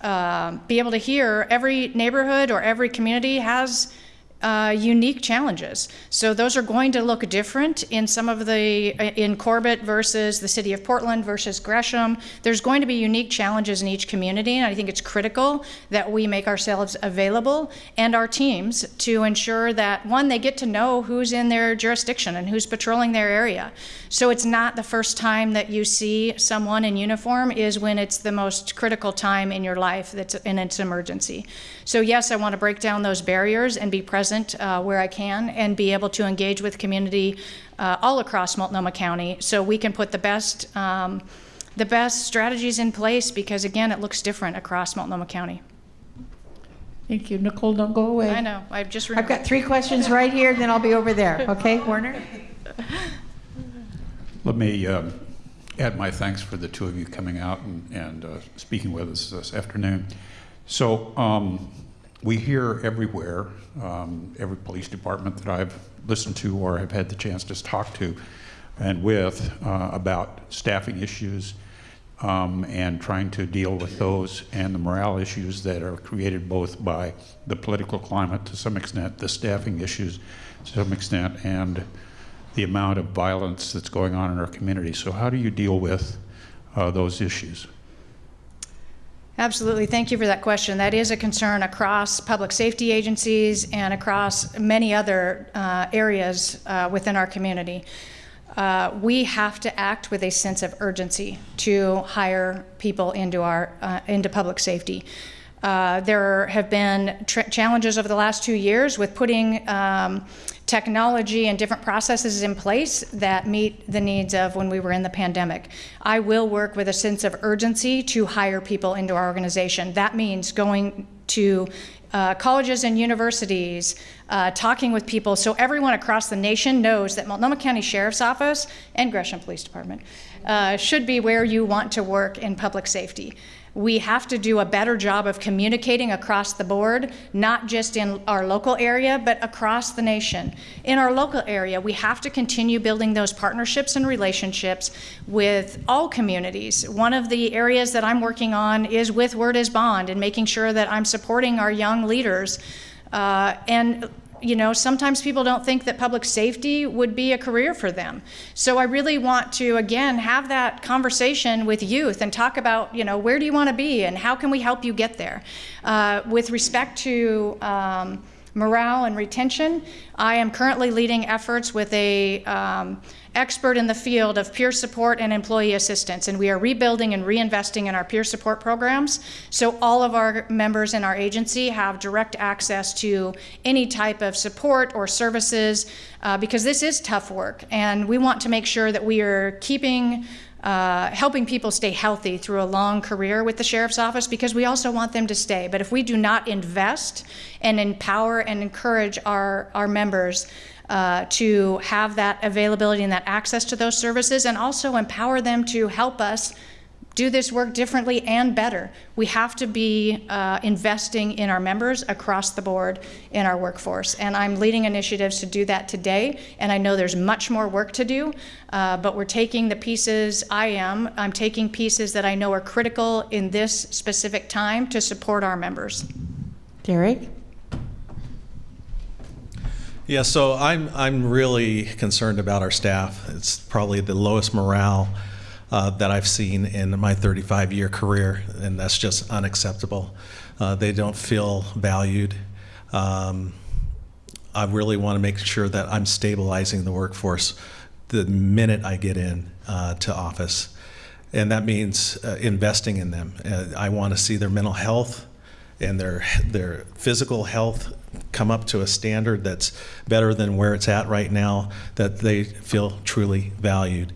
uh, be able to hear every neighborhood or every community has uh, unique challenges. So those are going to look different in some of the, in Corbett versus the city of Portland versus Gresham. There's going to be unique challenges in each community, and I think it's critical that we make ourselves available and our teams to ensure that, one, they get to know who's in their jurisdiction and who's patrolling their area. So it's not the first time that you see someone in uniform is when it's the most critical time in your life that's in it's emergency. So yes, I want to break down those barriers and be present uh, where I can and be able to engage with community uh, all across Multnomah County so we can put the best um, the best strategies in place because again it looks different across Multnomah County. Thank you. Nicole, don't go away. I know. I've just I've got three questions right here, then I'll be over there. Okay, Warner? Let me um, add my thanks for the two of you coming out and, and uh, speaking with us this afternoon. So um, we hear everywhere, um, every police department that I've listened to or have had the chance to talk to and with uh, about staffing issues um, and trying to deal with those and the morale issues that are created both by the political climate to some extent, the staffing issues to some extent, and the amount of violence that's going on in our community. So, how do you deal with uh, those issues? Absolutely. Thank you for that question. That is a concern across public safety agencies and across many other uh, areas uh, within our community. Uh, we have to act with a sense of urgency to hire people into our uh, into public safety. Uh, there have been challenges over the last two years with putting um, technology and different processes in place that meet the needs of when we were in the pandemic. I will work with a sense of urgency to hire people into our organization. That means going to uh, colleges and universities, uh, talking with people so everyone across the nation knows that Multnomah County Sheriff's Office and Gresham Police Department uh, should be where you want to work in public safety. We have to do a better job of communicating across the board, not just in our local area, but across the nation. In our local area, we have to continue building those partnerships and relationships with all communities. One of the areas that I'm working on is with Word is Bond and making sure that I'm supporting our young leaders. Uh, and you know, sometimes people don't think that public safety would be a career for them. So I really want to, again, have that conversation with youth and talk about, you know, where do you want to be and how can we help you get there? Uh, with respect to um, morale and retention, I am currently leading efforts with a um, expert in the field of peer support and employee assistance, and we are rebuilding and reinvesting in our peer support programs. So all of our members in our agency have direct access to any type of support or services uh, because this is tough work, and we want to make sure that we are keeping uh, helping people stay healthy through a long career with the sheriff's office because we also want them to stay. But if we do not invest and empower and encourage our, our members uh, to have that availability and that access to those services and also empower them to help us do this work differently and better. We have to be uh, investing in our members across the board in our workforce. And I'm leading initiatives to do that today. And I know there's much more work to do, uh, but we're taking the pieces I am, I'm taking pieces that I know are critical in this specific time to support our members. Derrick? Yeah, so I'm, I'm really concerned about our staff. It's probably the lowest morale uh, that I've seen in my 35 year career, and that's just unacceptable. Uh, they don't feel valued. Um, I really want to make sure that I'm stabilizing the workforce the minute I get in uh, to office. And that means uh, investing in them. Uh, I want to see their mental health and their their physical health come up to a standard that's better than where it's at right now that they feel truly valued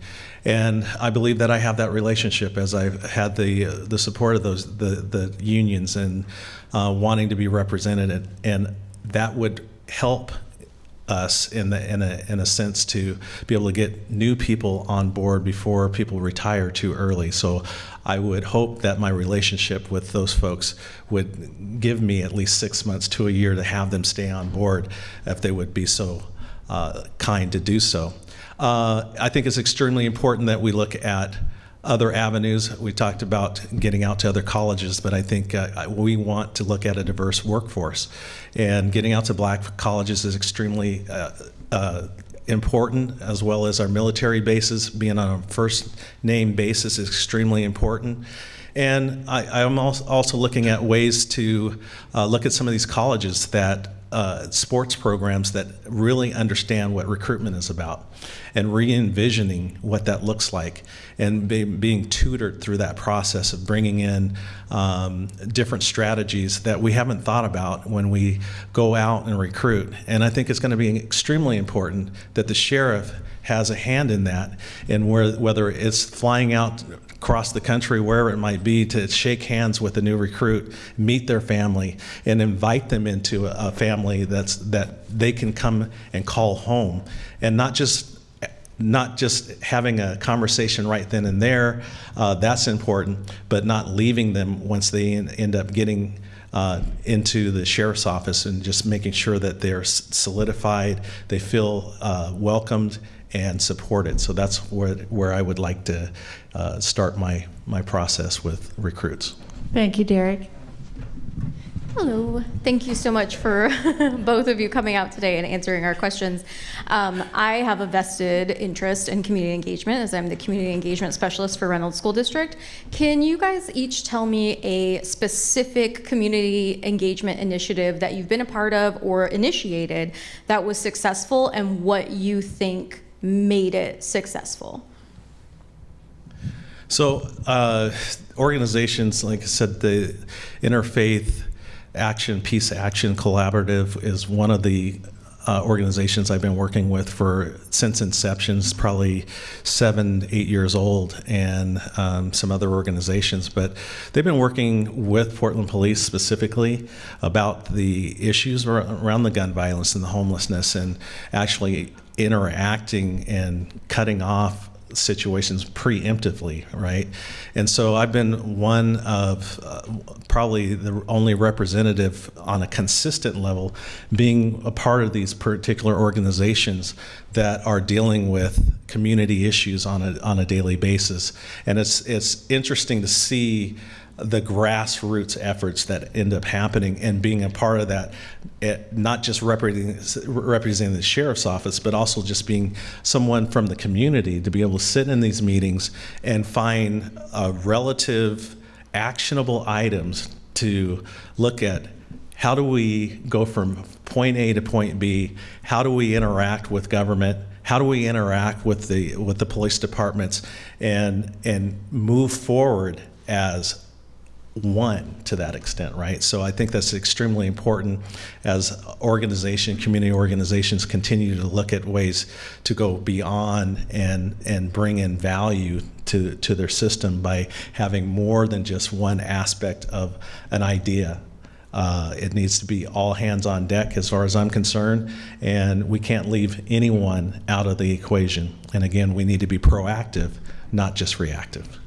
and I believe that I have that relationship as I've had the the support of those the the unions and uh, wanting to be represented and that would help us in the in a in a sense to be able to get new people on board before people retire too early. So I would hope that my relationship with those folks would give me at least six months to a year to have them stay on board if they would be so uh, kind to do so. Uh, I think it's extremely important that we look at other avenues. We talked about getting out to other colleges, but I think uh, we want to look at a diverse workforce. And getting out to black colleges is extremely uh, uh, important, as well as our military bases. Being on a first name basis is extremely important. And I, am also looking at ways to uh, look at some of these colleges that uh, sports programs that really understand what recruitment is about and re-envisioning what that looks like and be, being tutored through that process of bringing in um, different strategies that we haven't thought about when we go out and recruit. And I think it's going to be extremely important that the sheriff has a hand in that and where, whether it's flying out across the country, wherever it might be, to shake hands with a new recruit, meet their family, and invite them into a, family that's that they can come and call home, and not just not just having a conversation right then and there, uh, that's important, but not leaving them once they end up getting uh, into the sheriff's office and just making sure that they're solidified, they feel uh, welcomed and supported. So that's where, where I would like to uh, start my, my process with recruits. Thank you, Derrick. Hello. Thank you so much for both of you coming out today and answering our questions. Um, I have a vested interest in community engagement as I'm the community engagement specialist for Reynolds School District. Can you guys each tell me a specific community engagement initiative that you've been a part of or initiated that was successful and what you think made it successful? So, uh, organizations, like I said, the Interfaith Action, Peace Action Collaborative is one of the uh, organizations I've been working with for since inception. It's probably seven, eight years old, and um, some other organizations. But they've been working with Portland Police specifically about the issues around the gun violence and the homelessness, and actually interacting and cutting off situations preemptively, right? And so I've been one of uh, probably the only representative on a consistent level being a part of these particular organizations that are dealing with community issues on a, on a daily basis. And it's, it's interesting to see the grassroots efforts that end up happening and being a part of that, it, not just representing, representing the sheriff's office, but also just being someone from the community to be able to sit in these meetings and find uh, relative actionable items to look at how do we go from point A to point B? How do we interact with government? How do we interact with the with the police departments and and move forward as one to that extent, right? So I think that's extremely important as organization, community organizations continue to look at ways to go beyond and and bring in value to to their system by having more than just one aspect of an idea. Uh, it needs to be all hands on deck as far as I'm concerned, and we can't leave anyone out of the equation. And again, we need to be proactive, not just reactive.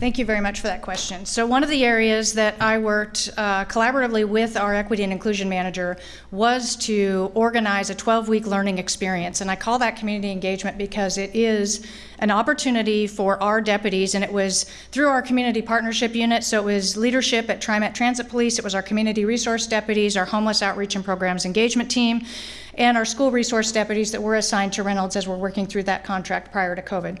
Thank you very much for that question. So one of the areas that I worked uh, collaboratively with our equity and inclusion manager was to organize a 12-week learning experience. And I call that community engagement because it is an opportunity for our deputies, and it was through our community partnership unit. So it was leadership at TriMet Transit Police, it was our community resource deputies, our homeless outreach and programs engagement team, and our school resource deputies that were assigned to Reynolds as we're working through that contract prior to COVID.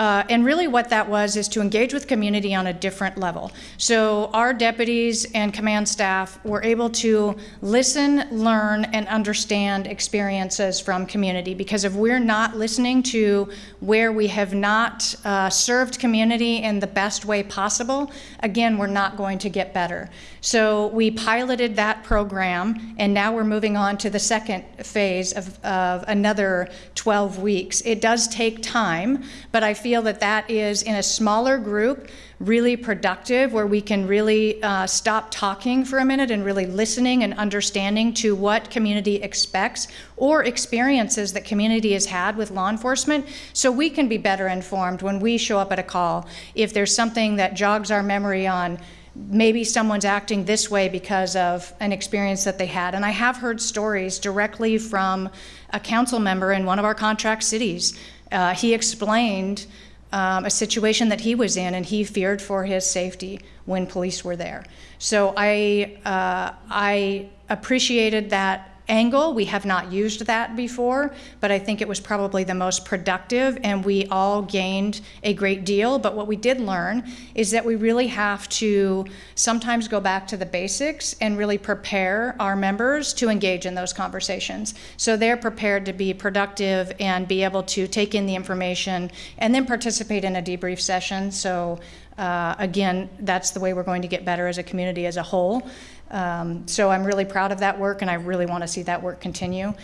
Uh, and really, what that was is to engage with community on a different level. So, our deputies and command staff were able to listen, learn, and understand experiences from community. Because if we're not listening to where we have not uh, served community in the best way possible, again, we're not going to get better. So, we piloted that program, and now we're moving on to the second phase of, of another 12 weeks. It does take time, but I feel that that is in a smaller group really productive where we can really uh, stop talking for a minute and really listening and understanding to what community expects or experiences that community has had with law enforcement so we can be better informed when we show up at a call if there's something that jogs our memory on maybe someone's acting this way because of an experience that they had. And I have heard stories directly from a council member in one of our contract cities. Uh, he explained um, a situation that he was in, and he feared for his safety when police were there. So I, uh, I appreciated that angle. We have not used that before, but I think it was probably the most productive and we all gained a great deal. But what we did learn is that we really have to sometimes go back to the basics and really prepare our members to engage in those conversations. So they're prepared to be productive and be able to take in the information and then participate in a debrief session. So uh, again, that's the way we're going to get better as a community as a whole. Um, so I'm really proud of that work, and I really want to see that work continue.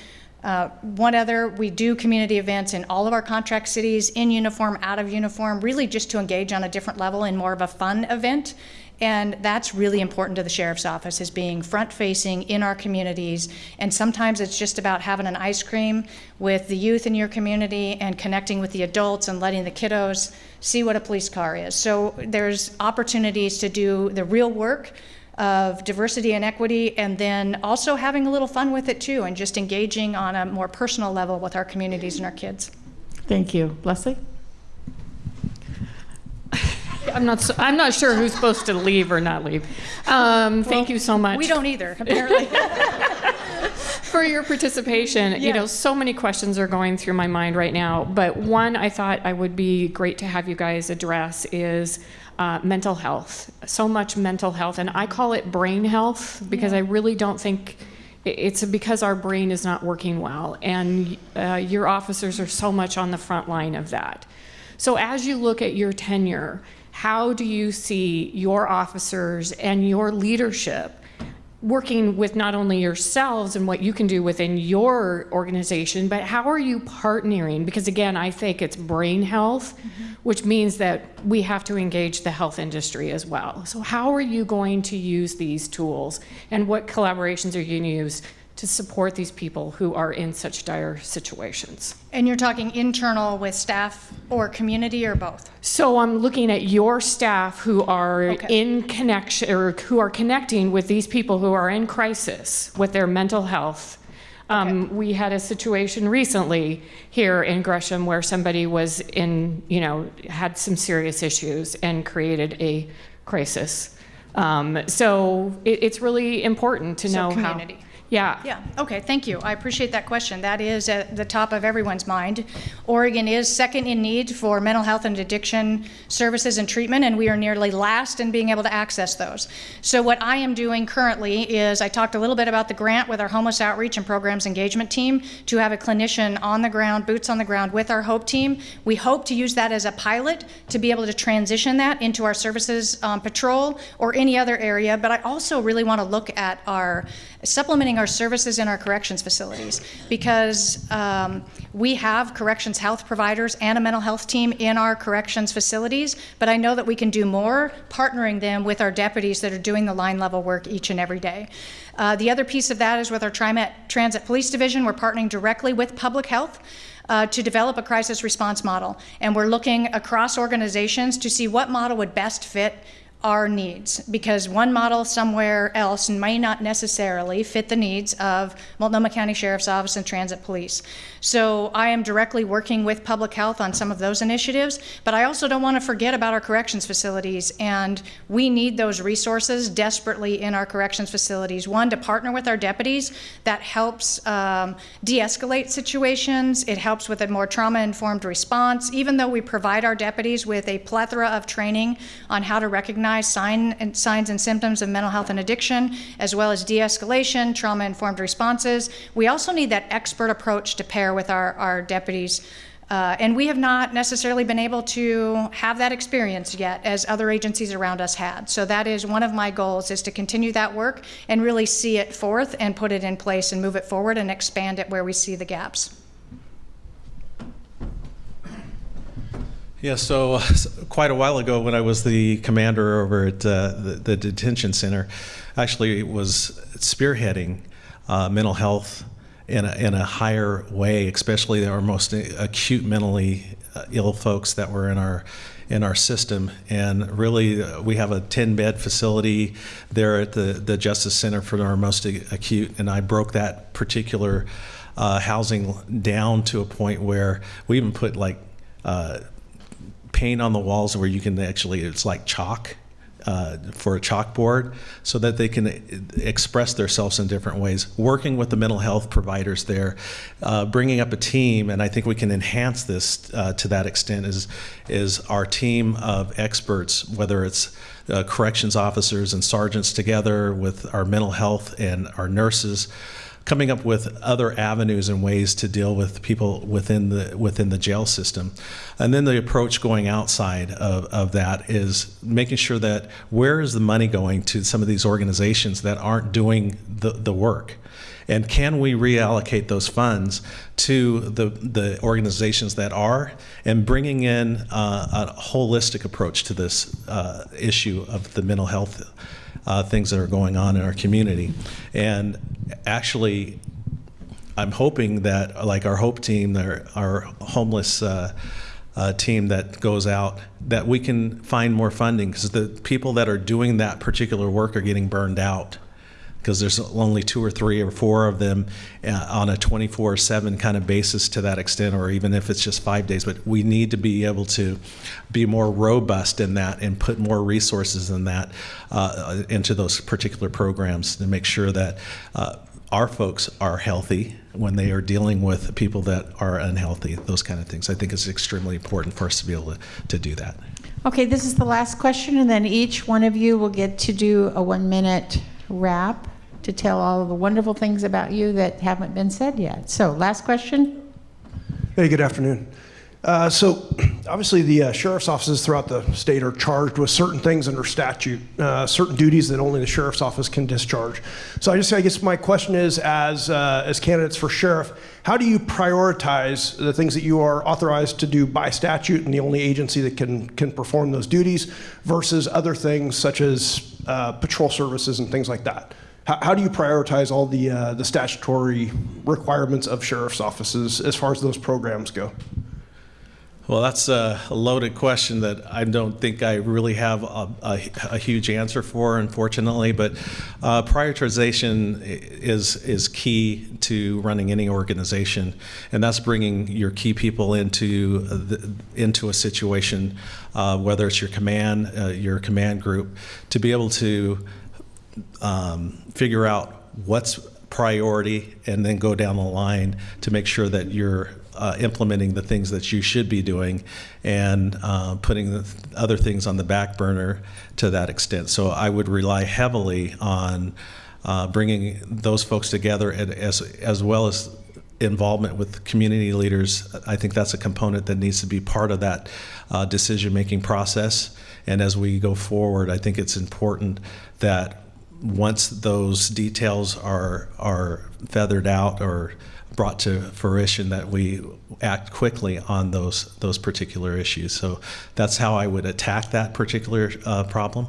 Uh, one other, we do community events in all of our contract cities, in uniform, out of uniform, really just to engage on a different level in more of a fun event. And that's really important to the sheriff's office is being front facing in our communities. And sometimes it's just about having an ice cream with the youth in your community and connecting with the adults and letting the kiddos see what a police car is. So there's opportunities to do the real work of diversity and equity, and then also having a little fun with it too, and just engaging on a more personal level with our communities and our kids. Thank you. Leslie? I'm not, so, I'm not sure who's supposed to leave or not leave. Um, thank you so much. We don't either, apparently. for your participation. Yeah. You know, so many questions are going through my mind right now, but one I thought I would be great to have you guys address is uh, mental health. So much mental health, and I call it brain health because I really don't think it's because our brain is not working well, and uh, your officers are so much on the front line of that. So, as you look at your tenure, how do you see your officers and your leadership working with not only yourselves and what you can do within your organization, but how are you partnering? Because again, I think it's brain health, mm-hmm. which means that we have to engage the health industry as well. So, how are you going to use these tools and what collaborations are you going to use to support these people who are in such dire situations. And you're talking internal with staff or community or both? So I'm looking at your staff who are Okay. in connection or who are connecting with these people who are in crisis with their mental health. Um, We had a situation recently here in Gresham where somebody was in, you know, had some serious issues and created a crisis. Um, so it, it's really important to So know community. how. Yeah. Yeah, okay, thank you. I appreciate that question. That is at the top of everyone's mind. Oregon is second in need for mental health and addiction services and treatment, and we are nearly last in being able to access those. So what I am doing currently is, I talked a little bit about the grant with our homeless outreach and programs engagement team to have a clinician on the ground, boots on the ground with our HOPE team. We hope to use that as a pilot to be able to transition that into our services um, patrol or any other area, but I also really want to look at our supplementing our services in our corrections facilities because um, we have corrections health providers and a mental health team in our corrections facilities, but I know that we can do more partnering them with our deputies that are doing the line level work each and every day. Uh, the other piece of that is with our TriMet Transit Police Division, we're partnering directly with public health uh, to develop a crisis response model. And we're looking across organizations to see what model would best fit our needs because one model somewhere else may not necessarily fit the needs of Multnomah County Sheriff's Office and Transit Police. So I am directly working with public health on some of those initiatives, but I also don't want to forget about our corrections facilities and we need those resources desperately in our corrections facilities. One, to partner with our deputies, that helps um, de-escalate situations. It helps with a more trauma-informed response. Even though we provide our deputies with a plethora of training on how to recognize sign and signs and symptoms of mental health and addiction, as well as de-escalation, trauma-informed responses, we also need that expert approach to pair with our, our deputies. Uh, and we have not necessarily been able to have that experience yet as other agencies around us had. So that is one of my goals is to continue that work and really see it forth and put it in place and move it forward and expand it where we see the gaps. Yeah, so uh, s- quite a while ago, when I was the commander over at uh, the, the detention center, actually it was spearheading uh, mental health in a, in a higher way, especially our most acute mentally uh, ill folks that were in our in our system. And really, uh, we have a 10 bed facility there at the, the Justice Center for our most acute, and I broke that particular uh, housing down to a point where we even put like uh, paint on the walls where you can actually it's like chalk uh, for a chalkboard so that they can express themselves in different ways. Working with the mental health providers there uh, bringing up a team and i think we can enhance this uh, to that extent is is our team of experts whether it's uh, corrections officers and sergeants together with our mental health and our nurses coming up with other avenues and ways to deal with people within the within the jail system. And then the approach going outside of, of that is making sure that where is the money going to some of these organizations that aren't doing the, the work? And can we reallocate those funds to the, the organizations that are and bringing in uh, a holistic approach to this uh, issue of the mental health uh, things that are going on in our community. And actually, I'm hoping that, like our Hope team, our, our homeless uh, uh, team that goes out, that we can find more funding because the people that are doing that particular work are getting burned out because there's only two or three or four of them uh, on a 24/7 kind of basis to that extent, or even if it's just five days. But we need to be able to be more robust in that and put more resources in that uh, into those particular programs to make sure that. Uh, our folks are healthy when they are dealing with people that are unhealthy, those kind of things. I think it's extremely important for us to be able to, to do that. Okay, this is the last question, and then each one of you will get to do a one-minute wrap to tell all of the wonderful things about you that haven't been said yet. So, last question. Hey, good afternoon. Uh, so, obviously, the uh, sheriff's offices throughout the state are charged with certain things under statute, uh, certain duties that only the sheriff's office can discharge. So, I just, I guess, my question is, as uh, as candidates for sheriff, how do you prioritize the things that you are authorized to do by statute and the only agency that can can perform those duties versus other things such as uh, patrol services and things like that? How, how do you prioritize all the, uh, the statutory requirements of sheriff's offices as far as those programs go? Well, that's a loaded question that I don't think I really have a, a, a huge answer for, unfortunately. But uh, prioritization is is key to running any organization, and that's bringing your key people into the, into a situation, uh, whether it's your command, uh, your command group, to be able to um, figure out what's priority and then go down the line to make sure that you're uh, implementing the things that you should be doing and uh, putting the other things on the back burner to that extent. So I would rely heavily on uh, bringing those folks together and as, as well as involvement with community leaders. I think that's a component that needs to be part of that uh, decision making process. And as we go forward, I think it's important that once those details are are feathered out or brought to fruition that we act quickly on those those particular issues. So that's how I would attack that particular uh, problem.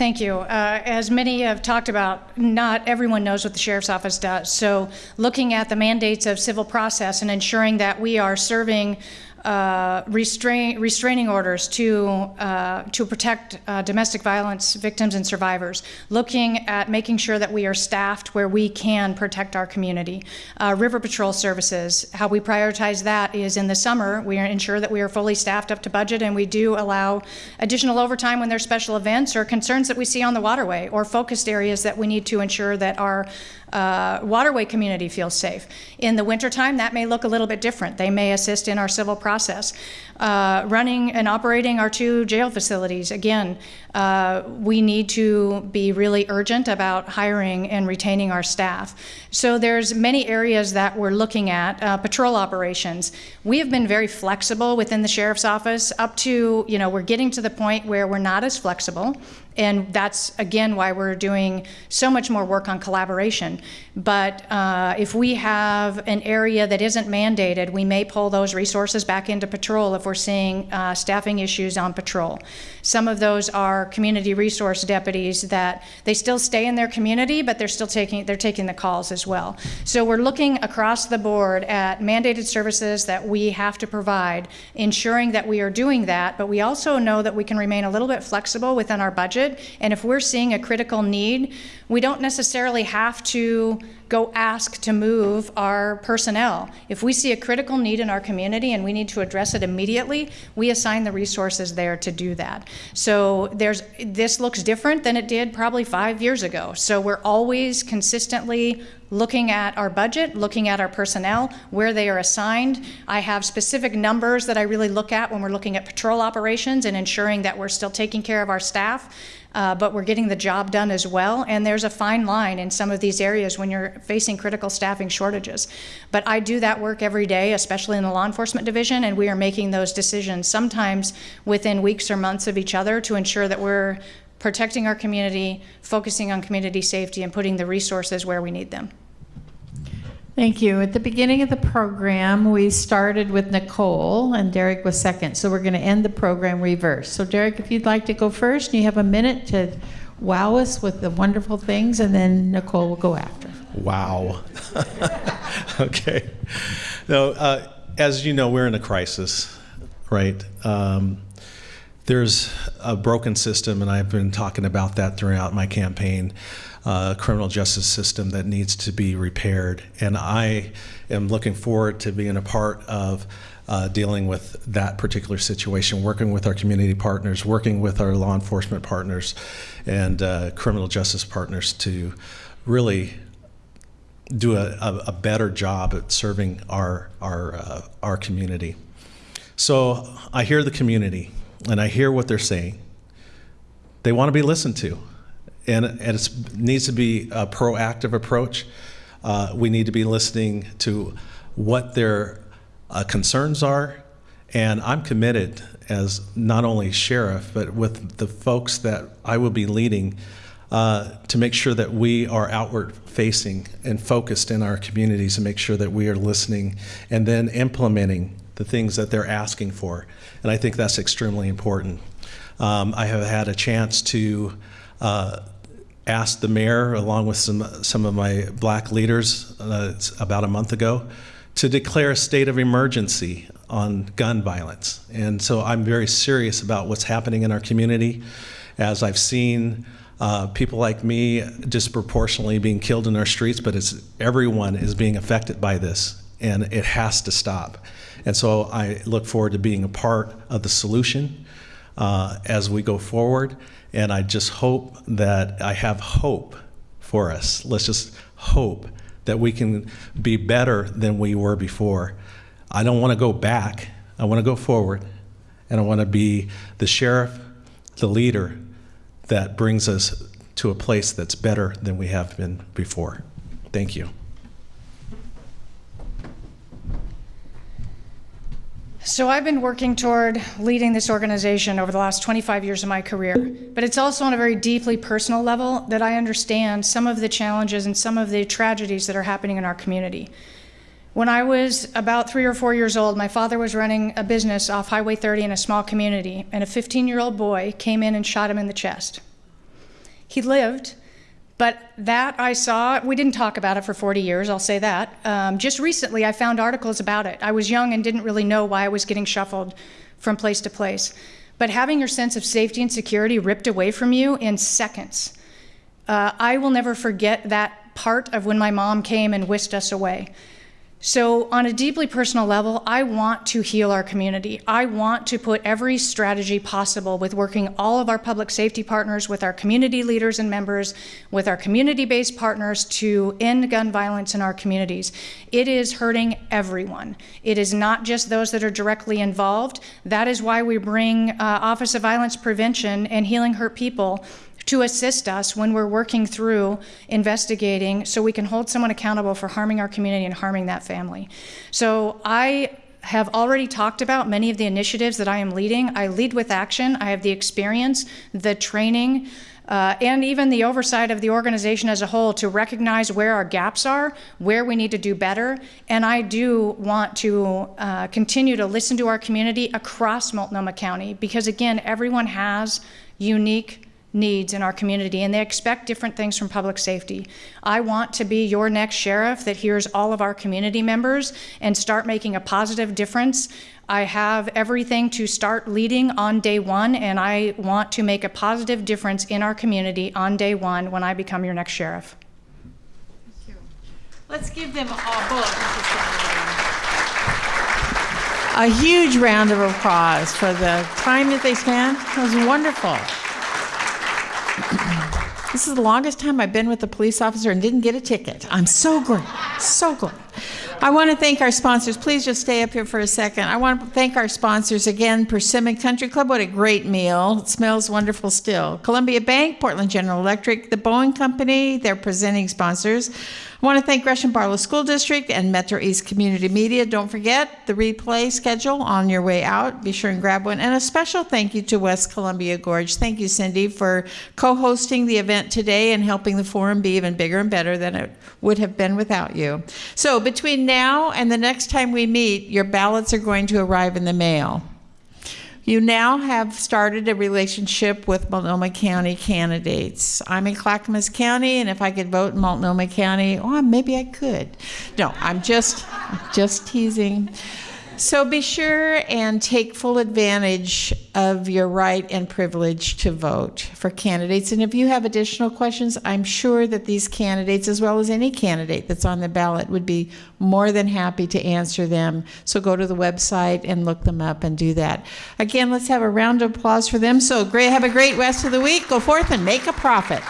Thank you. Uh, as many have talked about, not everyone knows what the Sheriff's Office does. So, looking at the mandates of civil process and ensuring that we are serving uh, restrain, restraining orders to uh, to protect uh, domestic violence victims and survivors. Looking at making sure that we are staffed where we can protect our community. Uh, river patrol services. How we prioritize that is in the summer we ensure that we are fully staffed up to budget, and we do allow additional overtime when there's special events or concerns that we see on the waterway or focused areas that we need to ensure that our uh, waterway community feels safe. In the wintertime, that may look a little bit different. They may assist in our civil process. Uh, running and operating our two jail facilities, again, uh, we need to be really urgent about hiring and retaining our staff. So there's many areas that we're looking at. Uh, patrol operations. We have been very flexible within the sheriff's office up to, you know, we're getting to the point where we're not as flexible. And that's, again, why we're doing so much more work on collaboration. But uh, if we have an area that isn't mandated, we may pull those resources back into patrol if we're seeing uh, staffing issues on patrol. Some of those are community resource deputies that they still stay in their community, but they're still taking they're taking the calls as well. So we're looking across the board at mandated services that we have to provide, ensuring that we are doing that. But we also know that we can remain a little bit flexible within our budget. And if we're seeing a critical need, we don't necessarily have to go ask to move our personnel. If we see a critical need in our community and we need to address it immediately, we assign the resources there to do that. So there's this looks different than it did probably 5 years ago. So we're always consistently looking at our budget, looking at our personnel, where they are assigned. I have specific numbers that I really look at when we're looking at patrol operations and ensuring that we're still taking care of our staff uh, but we're getting the job done as well. And there's a fine line in some of these areas when you're facing critical staffing shortages. But I do that work every day, especially in the law enforcement division, and we are making those decisions sometimes within weeks or months of each other to ensure that we're protecting our community, focusing on community safety, and putting the resources where we need them. Thank you. At the beginning of the program, we started with Nicole, and Derrick was second. So we're going to end the program reverse. So, Derrick, if you'd like to go first, you have a minute to wow us with the wonderful things, and then Nicole will go after. Wow. okay. Now, uh, as you know, we're in a crisis, right? Um, there's a broken system, and I've been talking about that throughout my campaign uh, criminal justice system that needs to be repaired. And I am looking forward to being a part of uh, dealing with that particular situation, working with our community partners, working with our law enforcement partners and uh, criminal justice partners to really do a, a, better job at serving our, our, uh, our community. So I hear the community and I hear what they're saying. They want to be listened to and, and it needs to be a proactive approach. Uh, we need to be listening to what their uh, concerns are, and I'm committed as not only sheriff, but with the folks that I will be leading uh, to make sure that we are outward facing and focused in our communities and make sure that we are listening and then implementing the things that they're asking for. And I think that's extremely important. Um, I have had a chance to uh, ask the mayor, along with some, some of my black leaders uh, about a month ago, to declare a state of emergency on gun violence. And so I'm very serious about what's happening in our community as I've seen uh, people like me disproportionately being killed in our streets, but it's everyone is being affected by this, and it has to stop. And so I look forward to being a part of the solution uh, as we go forward. And I just hope that I have hope for us. Let's just hope that we can be better than we were before. I don't want to go back. I want to go forward. And I want to be the sheriff, the leader that brings us to a place that's better than we have been before. Thank you. So I've been working toward leading this organization over the last 25 years of my career, but it's also on a very deeply personal level that I understand some of the challenges and some of the tragedies that are happening in our community. When I was about three or four years old, my father was running a business off Highway 30 in a small community, and a 15 year old boy came in and shot him in the chest. He lived, but that I saw, we didn't talk about it for 40 years, I'll say that. Um, just recently, I found articles about it. I was young and didn't really know why I was getting shuffled from place to place. But having your sense of safety and security ripped away from you in seconds, uh, I will never forget that part of when my mom came and whisked us away. So, on a deeply personal level, I want to heal our community. I want to put every strategy possible with working all of our public safety partners, with our community leaders and members, with our community based partners to end gun violence in our communities. It is hurting everyone. It is not just those that are directly involved. That is why we bring uh, Office of Violence Prevention and Healing Hurt People to assist us when we're working through investigating so we can hold someone accountable for harming our community and harming that family. So I have already talked about many of the initiatives that I am leading. I lead with action. I have the experience, the training, uh, and even the oversight of the organization as a whole to recognize where our gaps are, where we need to do better. And I do want to uh, continue to listen to our community across Multnomah County because, again, everyone has unique needs in our community and they expect different things from public safety. I want to be your next sheriff that hears all of our community members and start making a positive difference. I have everything to start leading on day one and I want to make a positive difference in our community on day one when I become your next sheriff. Thank you. Let's give them all both a huge round of applause for the time that they spent. That was wonderful. This is the longest time I've been with a police officer and didn't get a ticket. I'm so glad, so glad. I want to thank our sponsors. Please just stay up here for a second. I want to thank our sponsors again, Persimmon Country Club. What a great meal. It smells wonderful still. Columbia Bank, Portland General Electric, the Boeing Company, they're presenting sponsors. I want to thank Gresham Barlow School District and Metro East Community Media. Don't forget the replay schedule on your way out. Be sure and grab one. And a special thank you to West Columbia Gorge. Thank you, Cindy, for co hosting the event today and helping the forum be even bigger and better than it would have been without you. So, between now and the next time we meet, your ballots are going to arrive in the mail. You now have started a relationship with Multnomah County candidates. I'm in Clackamas County, and if I could vote in Multnomah County, oh, maybe I could. No, I'm just, just teasing. So be sure and take full advantage of your right and privilege to vote for candidates. And if you have additional questions, I'm sure that these candidates, as well as any candidate that's on the ballot, would be more than happy to answer them. So go to the website and look them up and do that. Again, let's have a round of applause for them. So great, have a great rest of the week. Go forth and make a profit.